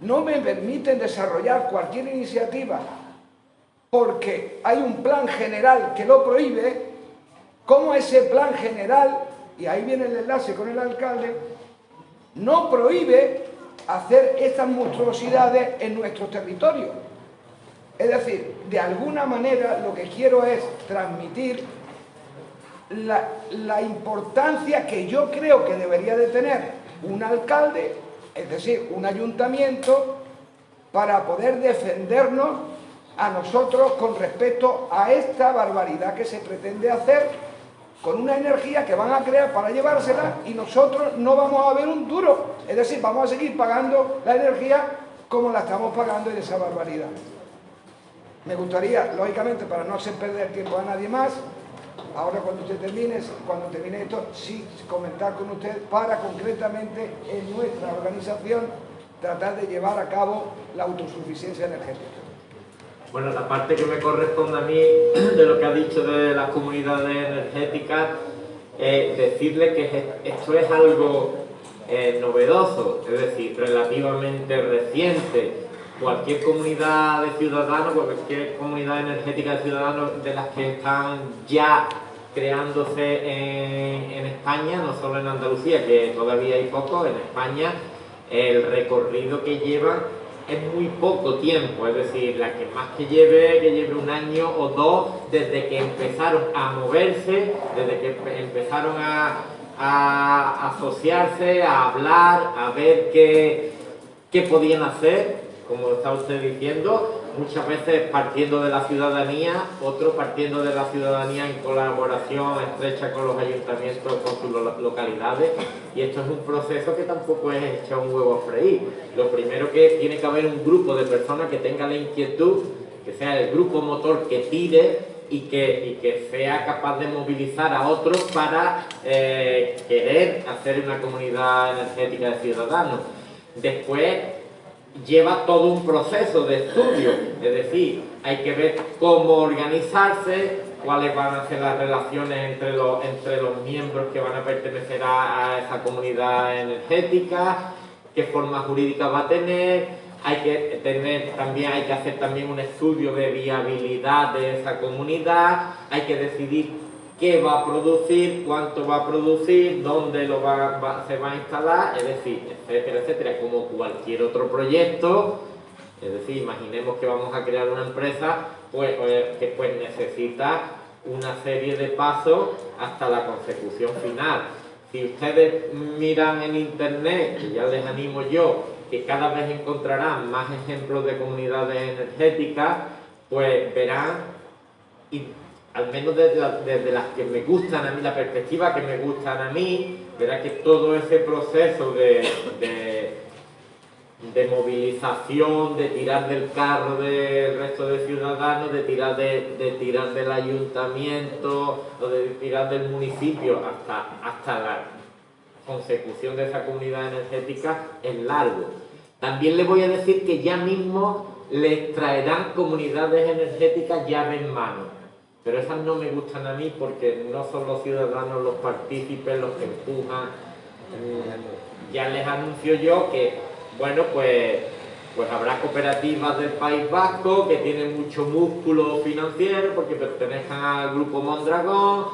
no me permiten desarrollar cualquier iniciativa porque hay un plan general que lo prohíbe, ¿cómo ese plan general, y ahí viene el enlace con el alcalde, no prohíbe hacer estas monstruosidades en nuestro territorio? Es decir, de alguna manera lo que quiero es transmitir la, la importancia que yo creo que debería de tener un alcalde, es decir, un ayuntamiento, para poder defendernos a nosotros con respecto a esta barbaridad que se pretende hacer con una energía que van a crear para llevársela y nosotros no vamos a ver un duro. Es decir, vamos a seguir pagando la energía como la estamos pagando en esa barbaridad. Me gustaría, lógicamente, para no hacer perder tiempo a nadie más, ahora cuando usted termine, cuando termine esto, sí comentar con usted para concretamente en nuestra organización tratar de llevar a cabo la autosuficiencia energética. Bueno, la parte que me corresponde a mí de lo que ha dicho de las comunidades energéticas, es decirle que esto es algo eh, novedoso, es decir, relativamente reciente. Cualquier comunidad de ciudadanos, cualquier comunidad energética de ciudadanos de las que están ya creándose en, España, no solo en Andalucía, que todavía hay poco, en España, el recorrido que llevan es muy poco tiempo, es decir, la que más que lleve, que lleve un año o dos desde que empezaron a moverse, desde que empezaron a, asociarse, a hablar, a ver qué, qué podían hacer, como está usted diciendo, muchas veces partiendo de la ciudadanía, otro partiendo de la ciudadanía en colaboración estrecha con los ayuntamientos, con sus localidades, y esto es un proceso que tampoco es echar un huevo a freír. Lo primero que tiene que haber un grupo de personas que tenga la inquietud, que sea el grupo motor que tire y que, que sea capaz de movilizar a otros para eh, querer hacer una comunidad energética de ciudadanos. Después, lleva todo un proceso de estudio, es decir, hay que ver cómo organizarse, cuáles van a ser las relaciones entre los, entre los miembros que van a pertenecer a, esa comunidad energética, qué forma jurídica va a tener, hay que tener también hay que hacer también un estudio de viabilidad de esa comunidad, hay que decidir qué va a producir, cuánto va a producir, dónde lo va, se va a instalar, es decir, etcétera, etcétera, como cualquier otro proyecto, es decir, imaginemos que vamos a crear una empresa pues, eh, que pues necesita una serie de pasos hasta la consecución final. Si ustedes miran en internet, que ya les animo yo, que cada vez encontrarán más ejemplos de comunidades energéticas, pues verán al menos desde, las que me gustan a mí, la perspectiva que me gustan a mí, verá que todo ese proceso de, de, movilización, de tirar del carro del resto de ciudadanos, de tirar, de, tirar del ayuntamiento o de tirar del municipio hasta, hasta la consecución de esa comunidad energética es largo. También le voy a decir que ya mismo les traerán comunidades energéticas llave en mano pero esas no me gustan a mí porque no son los ciudadanos los partícipes los que empujan. Mm, ya les anuncio yo que, bueno, pues, pues habrá cooperativas del País Vasco que tienen mucho músculo financiero porque pertenezcan al grupo Mondragón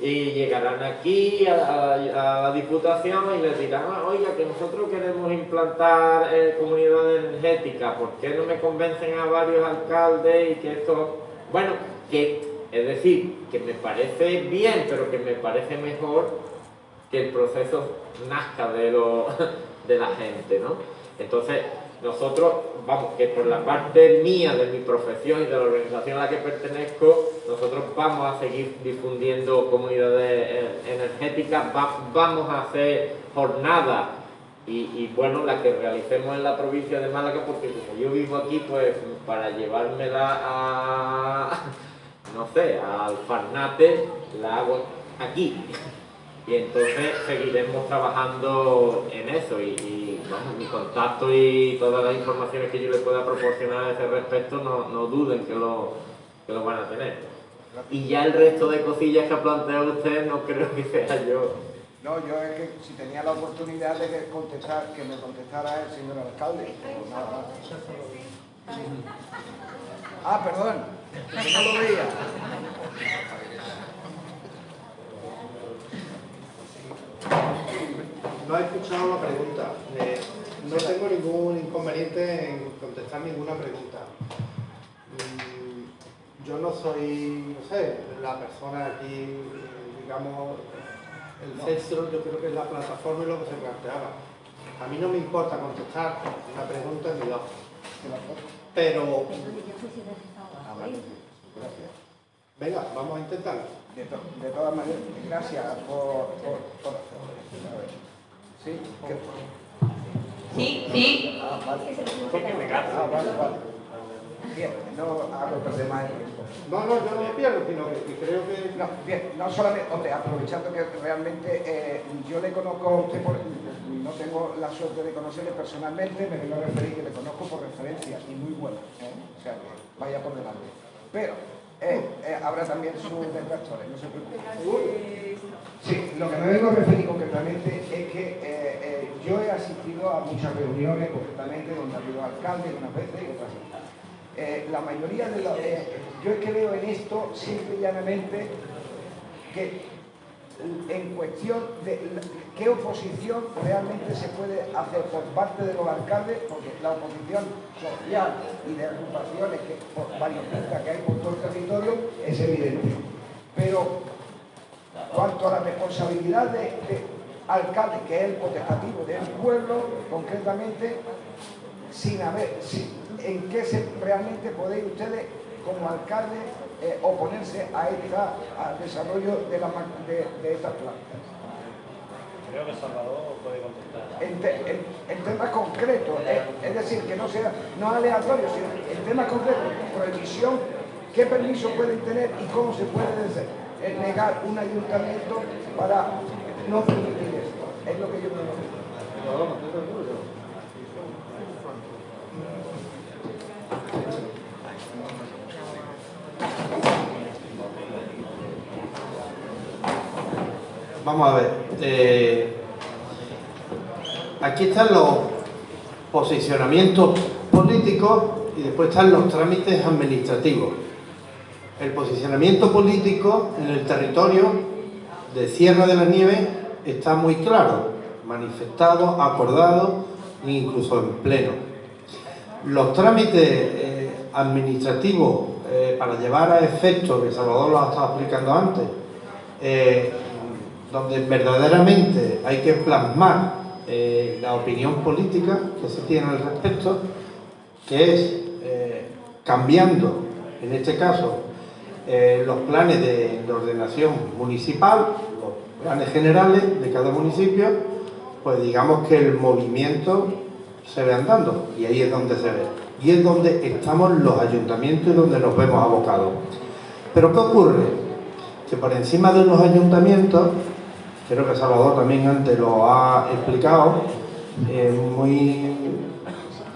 y llegarán aquí a, la Diputación y les dirán, ah, oiga, que nosotros queremos implantar eh, comunidad energética, ¿por qué no me convencen a varios alcaldes y que esto... Bueno, que es decir, que me parece bien, pero que me parece mejor que el proceso nazca de, lo, *laughs* de la gente, ¿no? Entonces, nosotros, vamos, que por la parte mía de mi profesión y de la organización a la que pertenezco, nosotros vamos a seguir difundiendo comunidades eh, energéticas, vamos a hacer jornadas y, y, bueno, la que realicemos en la provincia de Málaga, porque como yo vivo aquí, pues para llevármela a no sé, al Farnate la hago aquí. Y entonces seguiremos trabajando en eso y, vamos, mi contacto y todas las informaciones que yo les pueda proporcionar a ese respecto no, no duden que lo, que lo van a tener. Y ya el resto de cosillas que ha planteado usted no creo que sea yo. No, yo es que si tenía la oportunidad de contestar, que me contestara el señor alcalde, pues nada más. Ah, perdón no lo veía. No he escuchado la pregunta. no tengo ningún inconveniente en contestar ninguna pregunta. Mm, yo no soy, no sé, la persona aquí, digamos, el centro, yo creo que es la plataforma y lo que se planteaba. A mí no me importa contestar una pregunta ni dos. Pero Gracias. Venga, vamos a intentarlo. De, todas maneras, gracias por, por, ¿Sí? Sí, sí. Ah, vale. Ah, vale, vale. Bien, no hago perder más el tiempo. No, no, yo no me pierdo, sino que, que creo que... No, bien, no solamente, hombre, aprovechando que realmente eh, yo le conozco a usted, por- no tengo la suerte de conocerle personalmente, me vengo a referir que le conozco por referencia y muy buena, ¿eh? o sea que vaya por delante. Pero eh, eh, habrá también sus detractores, no se preocupe. Sí, lo que me vengo a referir concretamente es que eh, yo he asistido a muchas reuniones, concretamente, donde ha habido alcaldes unas veces y otras la mayoría de los... yo es que veo en esto simple y llanamente que en cuestión de qué oposición realmente se puede hacer por parte de los alcaldes, porque la oposición social y de agrupaciones que, por variopintas que hay por todo el territorio es evidente. Pero cuanto a la responsabilidad de, de alcalde, que es el potestativo del pueblo, concretamente, sin haber, en qué se, realmente podéis ustedes, como alcalde, eh, oponerse a esta, al desarrollo de, la, de, de estas plantas. Creo que Salvador puede contestar. En, te- en- en temas concretos, eh, es decir, que no sea no aleatorio, sino en temas concretos, prohibición, qué permiso pueden tener y cómo se puede hacer, eh, negar un ayuntamiento para no permitir esto. Es lo que yo creo. Vamos a ver. eh, aquí están los posicionamientos políticos y después están los trámites administrativos. El posicionamiento político en el territorio de Sierra de la Nieve está muy claro, manifestado, acordado e incluso en pleno. Los trámites eh, administrativos eh, para llevar a efecto, que Salvador lo ha estado explicando antes, donde verdaderamente hay que plasmar eh, la opinión política que se tiene al respecto, que es eh, cambiando, en este caso, eh, los planes de, de ordenación municipal, los planes generales de cada municipio, pues digamos que el movimiento se ve andando y ahí es donde se ve. Y es donde estamos los ayuntamientos y donde nos vemos abocados. Pero ¿qué ocurre? Que por encima de los ayuntamientos, creo que Salvador también antes lo ha explicado, eh.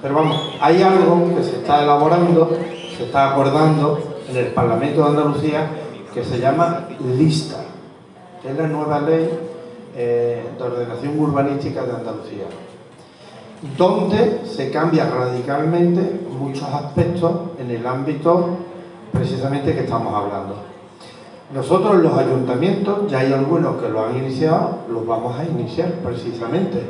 Pero vamos, hay algo que se está elaborando, se está acordando en el Parlamento de Andalucía que se llama LISTA, que es la nueva ley eh, de ordenación urbanística de Andalucía, donde se cambia radicalmente muchos aspectos en el ámbito precisamente que estamos hablando. Nosotros los ayuntamientos, ya hay algunos que lo han iniciado, los vamos a iniciar precisamente.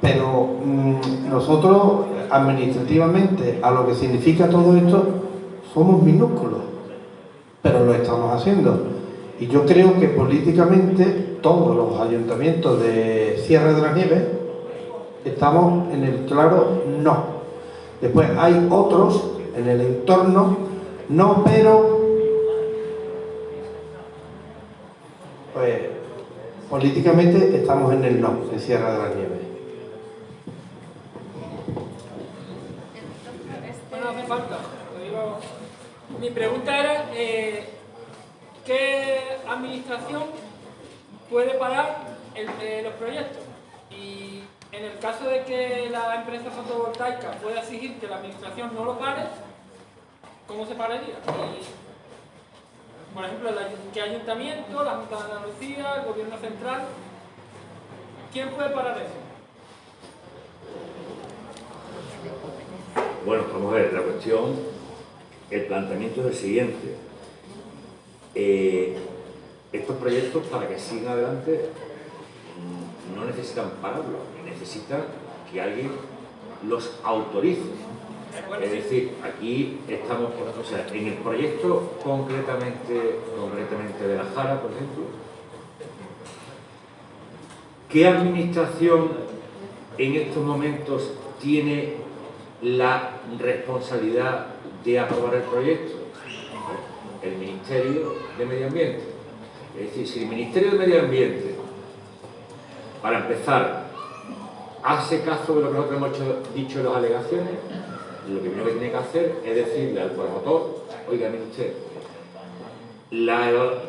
Pero mm, nosotros administrativamente, a lo que significa todo esto, somos minúsculos, pero lo estamos haciendo. Y yo creo que políticamente todos los ayuntamientos de Sierra de las Nieves estamos en el claro no. Después hay otros en el entorno, no, pero pues políticamente estamos en el no, en Sierra de lo digo. Mi pregunta era, eh, ¿qué administración puede parar eh, los proyectos? Y en el caso de que la empresa fotovoltaica pueda exigir que la administración no lo pare, ¿cómo se pararía? Por ejemplo, ¿qué ayuntamiento, la Junta de Andalucía, el Gobierno Central? ¿Quién puede parar eso? Bueno, vamos a ver, la cuestión, el planteamiento es el siguiente. Eh, estos proyectos, para que sigan adelante, no necesitan pararlos, necesitan que alguien los autorice. Es decir, aquí estamos, o sea, en el proyecto concretamente, concretamente de la Jara, por ejemplo, ¿qué administración en estos momentos tiene la responsabilidad de aprobar el proyecto? El Ministerio de Medio Ambiente. Es decir, si el Ministerio de Medio Ambiente, para empezar, hace caso de lo que nosotros hemos dicho en las alegaciones, lo primero que tiene que hacer es decirle al promotor, oiga, mire usted,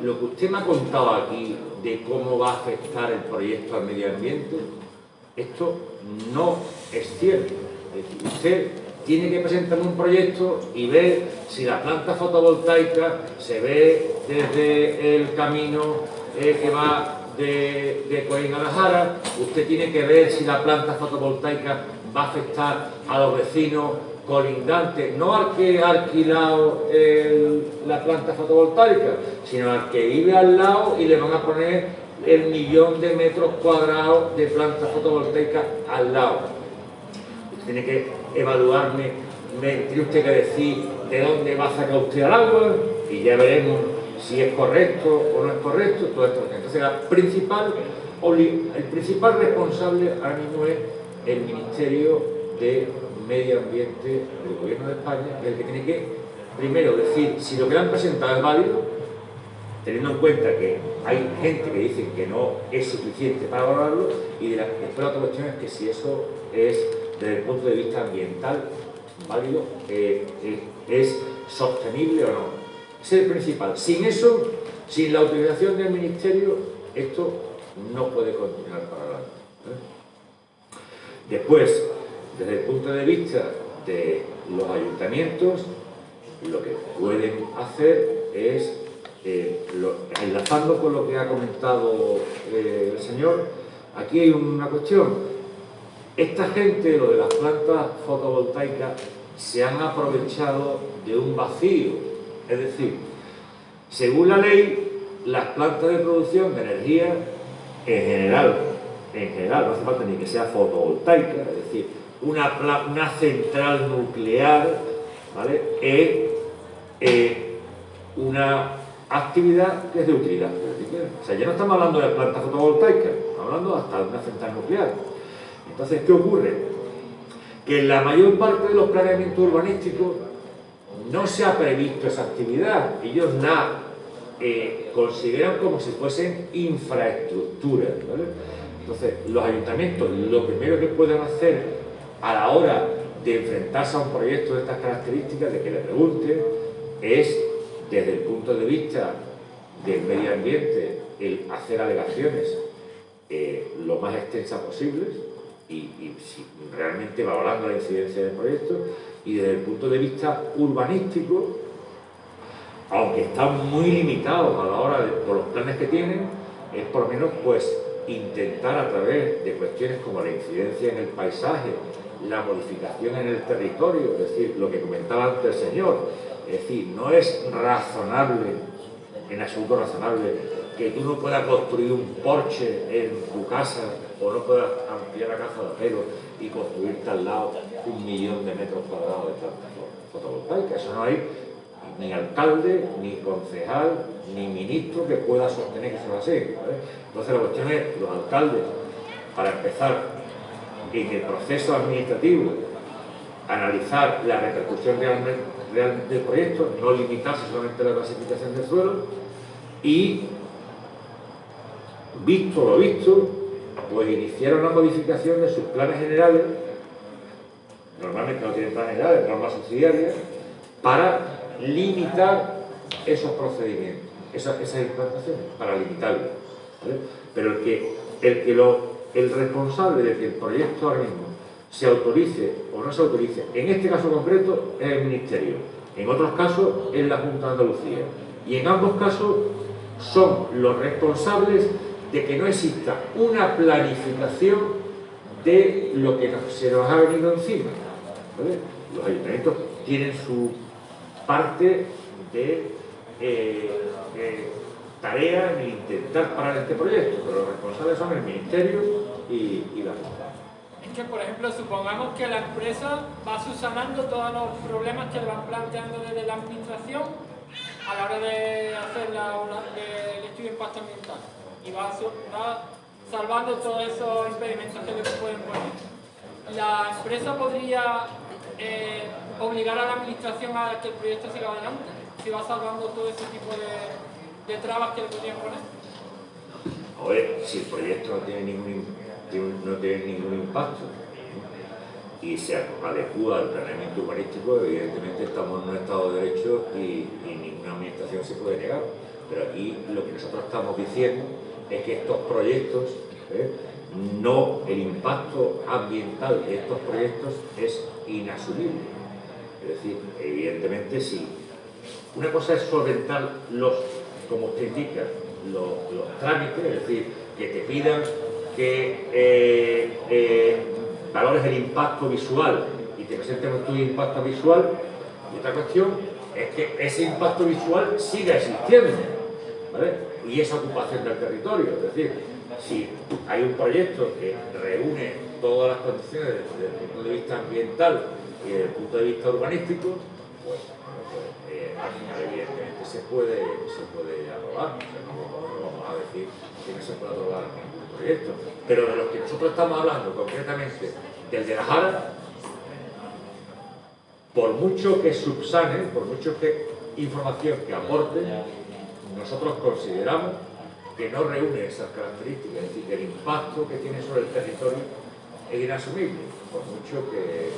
lo que usted me ha contado aquí de cómo va a afectar el proyecto al medio ambiente, esto no es cierto. Es decir, usted tiene que presentar un proyecto y ver si la planta fotovoltaica se ve desde el camino eh, que va de, de Coín a la usted tiene que ver si la planta fotovoltaica va a afectar a los vecinos colindantes, no al que ha alquilado la planta fotovoltaica, sino al que vive al lado y le van a poner el millón de metros cuadrados de planta fotovoltaica al lado. Tiene que evaluarme, me tiene usted que decir de dónde va a sacar usted el agua y ya veremos si es correcto o no es correcto, todo esto. Entonces, la principal, el principal responsable ahora mismo es el Ministerio de Medio Ambiente del Gobierno de España, el que tiene que, primero, decir si lo que han presentado es válido, teniendo en cuenta que hay gente que dice que no es suficiente para valorarlo, y después la otra cuestión es que si eso es, desde el punto de vista ambiental, válido, eh, eh, es sostenible o no. Es el principal. Sin eso, sin la utilización del Ministerio, esto no puede continuar para adelante. ¿eh? Después, desde el punto de vista de los ayuntamientos, lo que pueden hacer es, eh, enlazando con lo que ha comentado eh, el señor, aquí hay una cuestión. Esta gente, lo de las plantas fotovoltaicas, se han aprovechado de un vacío es decir, según la ley, las plantas de producción de energía en general, en general, no hace falta ni que sea fotovoltaica, es decir, una, una central nuclear, ¿vale? es una actividad que es de utilidad. O sea, ya no estamos hablando de plantas fotovoltaicas, estamos hablando hasta de una central nuclear. Entonces, ¿qué ocurre? Que en la mayor parte de los planeamientos urbanísticos no se ha previsto esa actividad. Ellos la eh, consideran como si fuesen infraestructuras. Entonces, los ayuntamientos lo primero que pueden hacer a la hora de enfrentarse a un proyecto de estas características, de que le pregunten, es, desde el punto de vista del medio ambiente, el hacer alegaciones eh, lo más extensas posibles y, realmente valorando la incidencia del proyecto. Y desde el punto de vista urbanístico, aunque están muy limitados a la hora de, por los planes que tienen, es por lo menos pues intentar a través de cuestiones como la incidencia en el paisaje, la modificación en el territorio, es decir, lo que comentaba antes el señor, es decir, no es razonable, en absoluto razonable, que tú no puedas construir un porche en tu casa o no puedas ampliar la casa de acero y construirte al lado un millón de metros cuadrados de plantas fotovoltaicas. Eso no hay ni alcalde, ni concejal, ni ministro que pueda sostener que eso va así. Entonces la cuestión es, los alcaldes, para empezar, en el proceso administrativo, analizar la repercusión real, del proyecto, no limitarse solamente a la clasificación del suelo y, visto lo visto, pues iniciaron la modificación de sus planes generales, normalmente no tienen planes generales, normas subsidiarias, para limitar esos procedimientos, esas, implantaciones, para limitarlos. Pero el que, el, que lo, el responsable de que el proyecto ahora mismo se autorice o no se autorice, en este caso concreto es el Ministerio, en otros casos es la Junta de Andalucía, y en ambos casos son los responsables de que no exista una planificación de lo que se nos ha venido encima. Los ayuntamientos tienen su parte de, eh, tarea en intentar parar este proyecto, pero los responsables son el Ministerio y, la Junta. Es que, por ejemplo, supongamos que la empresa va subsanando todos los problemas que le van planteando desde la administración a la hora de hacer la, el estudio de impacto ambiental y va, salvando todos esos impedimentos que le pueden poner. La empresa podría eh, obligar a la administración a que el proyecto siga adelante, si va salvando todo ese tipo de, trabas que le podrían poner. A ver, si el proyecto no tiene ningún, no tiene ningún impacto. y se adecua al planeamiento urbanístico, evidentemente estamos en un Estado de Derecho y, ninguna administración se puede negar. Pero aquí lo que nosotros estamos diciendo es que estos proyectos, ¿eh? no, el impacto ambiental de estos proyectos es inasumible. Es decir, evidentemente sí. Una cosa es solventar los, como usted indica, los, trámites, es decir, que te pidan que eh, eh, valores el impacto visual y te presentemos tu impacto visual. Y otra cuestión es que ese impacto visual siga existiendo, ¿vale? Y esa ocupación del territorio, es decir, si hay un proyecto que reúne todas las condiciones desde el punto de vista ambiental y desde el punto de vista urbanístico, pues, eh, al final evidentemente se puede, se puede aprobar. no, vamos a decir que no se puede aprobar Pero de los que nosotros estamos hablando concretamente, del de la Jara, por mucho que subsane, por mucho que información que aporte, nosotros consideramos que no reúne esas características, es decir, que el impacto que tiene sobre el territorio es inasumible, por mucho que...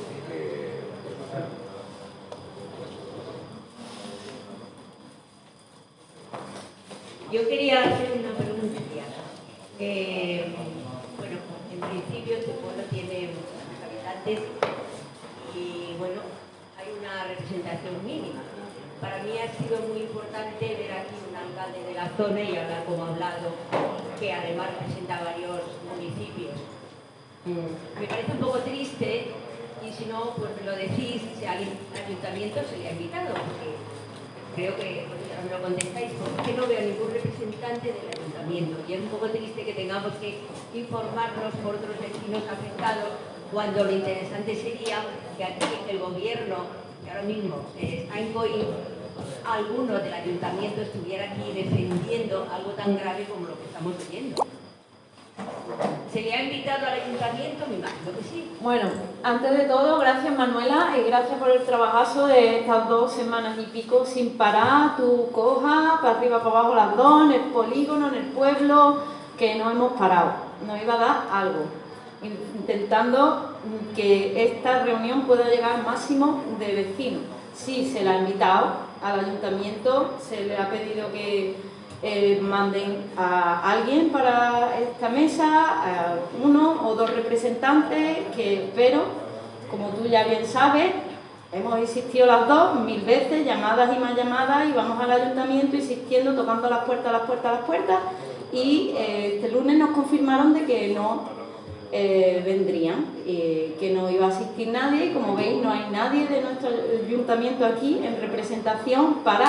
Yo quería hacer una pregunta. Bueno, en principio este pueblo tiene muchos habitantes y bueno, hay una representación mínima para mí ha sido muy importante ver aquí un alcalde de la zona y hablar como ha hablado, que además representa varios municipios. Mm. Me parece un poco triste, y si no, pues me lo decís, si al ayuntamiento se le ha invitado, porque creo que me lo contestáis, porque no veo ningún representante del ayuntamiento. Y es un poco triste que tengamos que informarnos por otros vecinos afectados, cuando lo interesante sería que aquí el gobierno, que ahora mismo está en COI, alguno del ayuntamiento estuviera aquí defendiendo algo tan grave como lo que estamos viendo. ¿Se le ha invitado al ayuntamiento? Me imagino que sí. Bueno, antes de todo, gracias Manuela y gracias por el trabajazo de estas dos semanas y pico sin parar, tu coja, para arriba, para abajo las dos, en el polígono, en el pueblo, que no hemos parado. Nos iba a dar algo, intentando que esta reunión pueda llegar al máximo de vecinos. Sí, se la ha invitado, al ayuntamiento se le ha pedido que eh, manden a alguien para esta mesa, a uno o dos representantes, que como tú ya bien sabes, hemos insistido las dos mil veces, llamadas y más llamadas, y vamos al ayuntamiento insistiendo, tocando las puertas, las puertas, las puertas, y eh, este lunes nos confirmaron de que no eh, vendrían, que no iba a asistir nadie, como veis no hay nadie de nuestro ayuntamiento aquí en representación para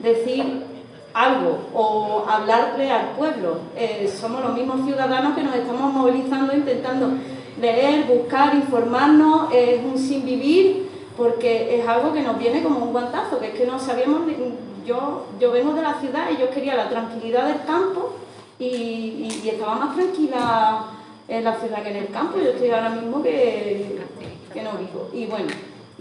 decir algo o hablarle al pueblo. Eh, somos los mismos ciudadanos que nos estamos movilizando, intentando leer, buscar, informarnos, es un sin vivir, porque es algo que nos viene como un guantazo, que es que no sabíamos, yo, yo vengo de la ciudad y yo quería la tranquilidad del campo y, y estaba más tranquila en la ciudad que en el campo, yo estoy ahora mismo que, que no vivo. Y bueno,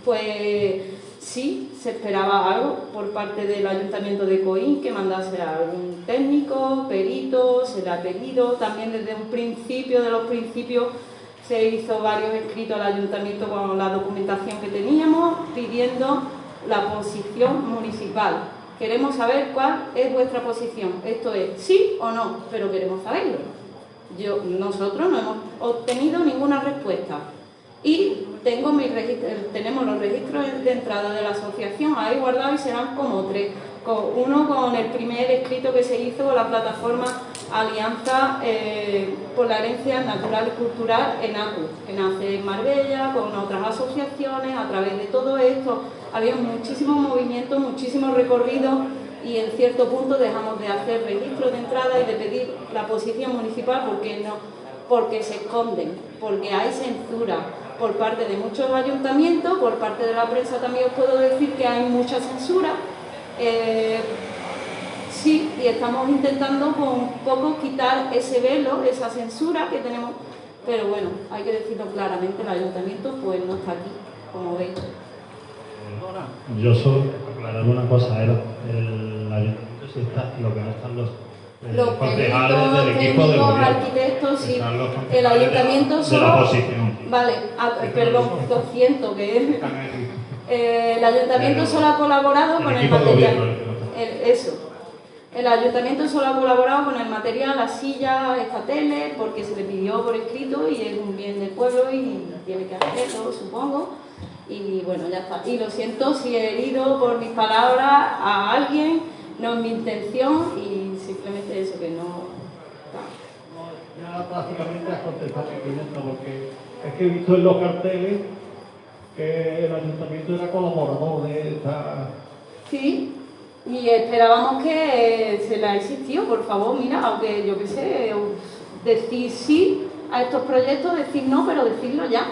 pues sí, se esperaba algo por parte del Ayuntamiento de Coín, que mandase a algún técnico, perito, se le ha pedido, también desde un principio, de los principios, se hizo varios escritos al Ayuntamiento con la documentación que teníamos, pidiendo la posición municipal. Queremos saber cuál es vuestra posición. Esto es sí o no, pero queremos saberlo. Yo, nosotros no hemos obtenido ninguna respuesta. Y tengo mi tenemos los registros de entrada de la asociación ahí guardados y serán como tres. Uno con el primer escrito que se hizo con la plataforma Alianza eh, por la Herencia Natural y Cultural en ACU, que nace en Marbella, con otras asociaciones, a través de todo esto. Había muchísimos movimientos, muchísimos recorridos y en cierto punto dejamos de hacer registros de entrada y de pedir la posición municipal porque no porque se esconden, porque hay censura por parte de muchos ayuntamientos, por parte de la prensa también os puedo decir que hay mucha censura. Eh, sí, y estamos intentando con poco quitar ese velo, esa censura que tenemos, pero bueno, hay que decirlo claramente, el ayuntamiento pues no está aquí, como veis. Yo solo aclarar una cosa, el, ayuntamiento sí está, lo que no están los Los concejales del equipo de técnicos, gobierno. arquitectos, sí. Los El ayuntamiento de la solo... oposición. Vale, ah, perdón, lo siento que... Eh, el ayuntamiento solo ha colaborado El con el material. el eso. El ayuntamiento solo ha colaborado con el material, la silla, esta tele, porque se le pidió por escrito y es un bien del pueblo y tiene que hacerlo, supongo. Y bueno, ya está. Y lo siento si he herido por mis palabras a alguien, no es mi intención y simplemente eso, que no... Ya prácticamente has contestado porque es que he visto en los carteles que el ayuntamiento era colaborador de esta... Sí, y esperábamos que se la existió, por favor, mira, aunque yo qué sé, decir sí a estos proyectos, decir no, pero decirlo ya.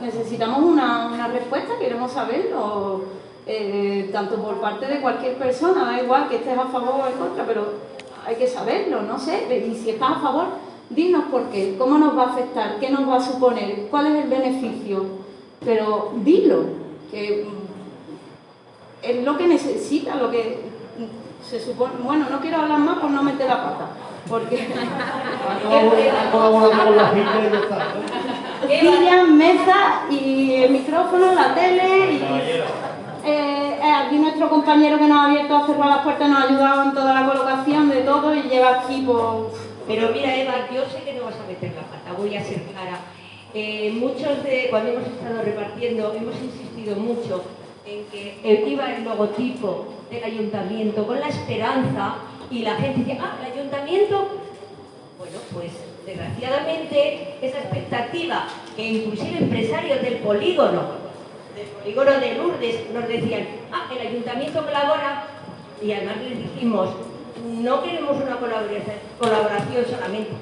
Necesitamos una, una respuesta, queremos saberlo, eh, tanto por parte de cualquier persona, da igual que estés a favor o en contra, pero hay que saberlo, no sé, y si estás a favor, dinos por qué, cómo nos va a afectar, qué nos va a suponer, cuál es el beneficio, pero dilo, que mm, es lo que necesita, lo que se supone... Bueno, no quiero hablar más por no meter la pata, porque... *laughs* Mesa y el micrófono, la tele y... Eh, eh, aquí nuestro compañero que nos ha abierto a cerrar las puertas nos ha ayudado en toda la colocación de todo y lleva aquí pues... Pero mira, Eva, yo sé que no vas a meter la pata, voy a ser clara. Eh, muchos de, cuando hemos estado repartiendo, hemos insistido mucho en que iba el logotipo del ayuntamiento con la esperanza y la gente decía, ah, el ayuntamiento. Bueno, pues desgraciadamente esa expectativa que inclusive empresarios del polígono, del polígono de Lourdes, nos decían, ah, el ayuntamiento colabora y además les dijimos, no queremos una colaboración, solamente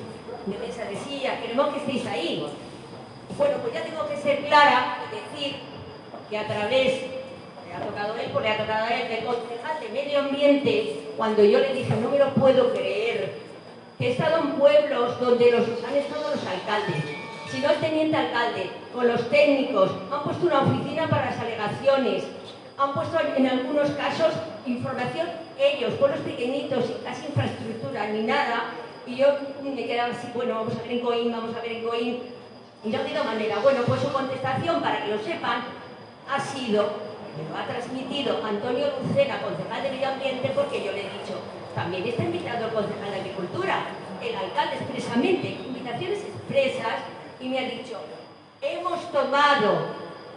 de mesa de silla, queremos que estéis ahí. Bueno, pues ya tengo que ser clara y decir que a través, le ha tocado él, pues le ha tocado a él, del concejal de medio ambiente, cuando yo le dije, no me lo puedo creer, que he estado en pueblos donde los, han estado los alcaldes, si no el teniente alcalde, con los técnicos, han puesto una oficina para las alegaciones, han puesto en algunos casos información ellos, pueblos pequeñitos, sin casi infraestructura ni nada, y yo me quedaba así, bueno, vamos a ver en Coín, vamos a ver en Coín, y no ha habido manera. Bueno, pues su contestación, para que lo sepan, ha sido, me lo ha transmitido Antonio Lucena, concejal de Medio Ambiente, porque yo le he dicho, también está invitado el concejal de Agricultura, el alcalde expresamente, invitaciones expresas, y me ha dicho, hemos tomado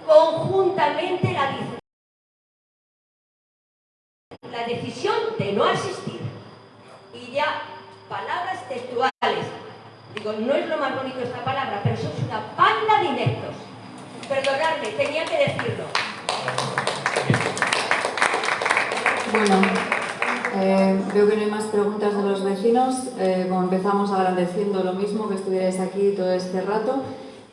conjuntamente la, la decisión de no asistir. Y ya, palabras textuales. Digo, no es lo más bonito esta palabra, pero sois una banda de ineptos. Perdonadme, tenía que decirlo. Bueno, eh, veo que no hay más preguntas de los vecinos. Eh, empezamos agradeciendo lo mismo, que estuvierais aquí todo este rato.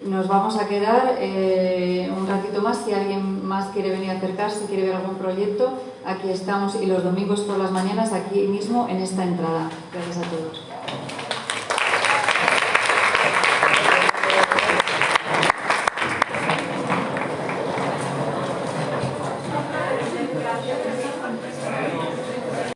Nos vamos a quedar eh, un ratito más. Si alguien más quiere venir a acercarse, quiere ver algún proyecto, aquí estamos. Y los domingos por las mañanas, aquí mismo en esta entrada. Gracias a todos.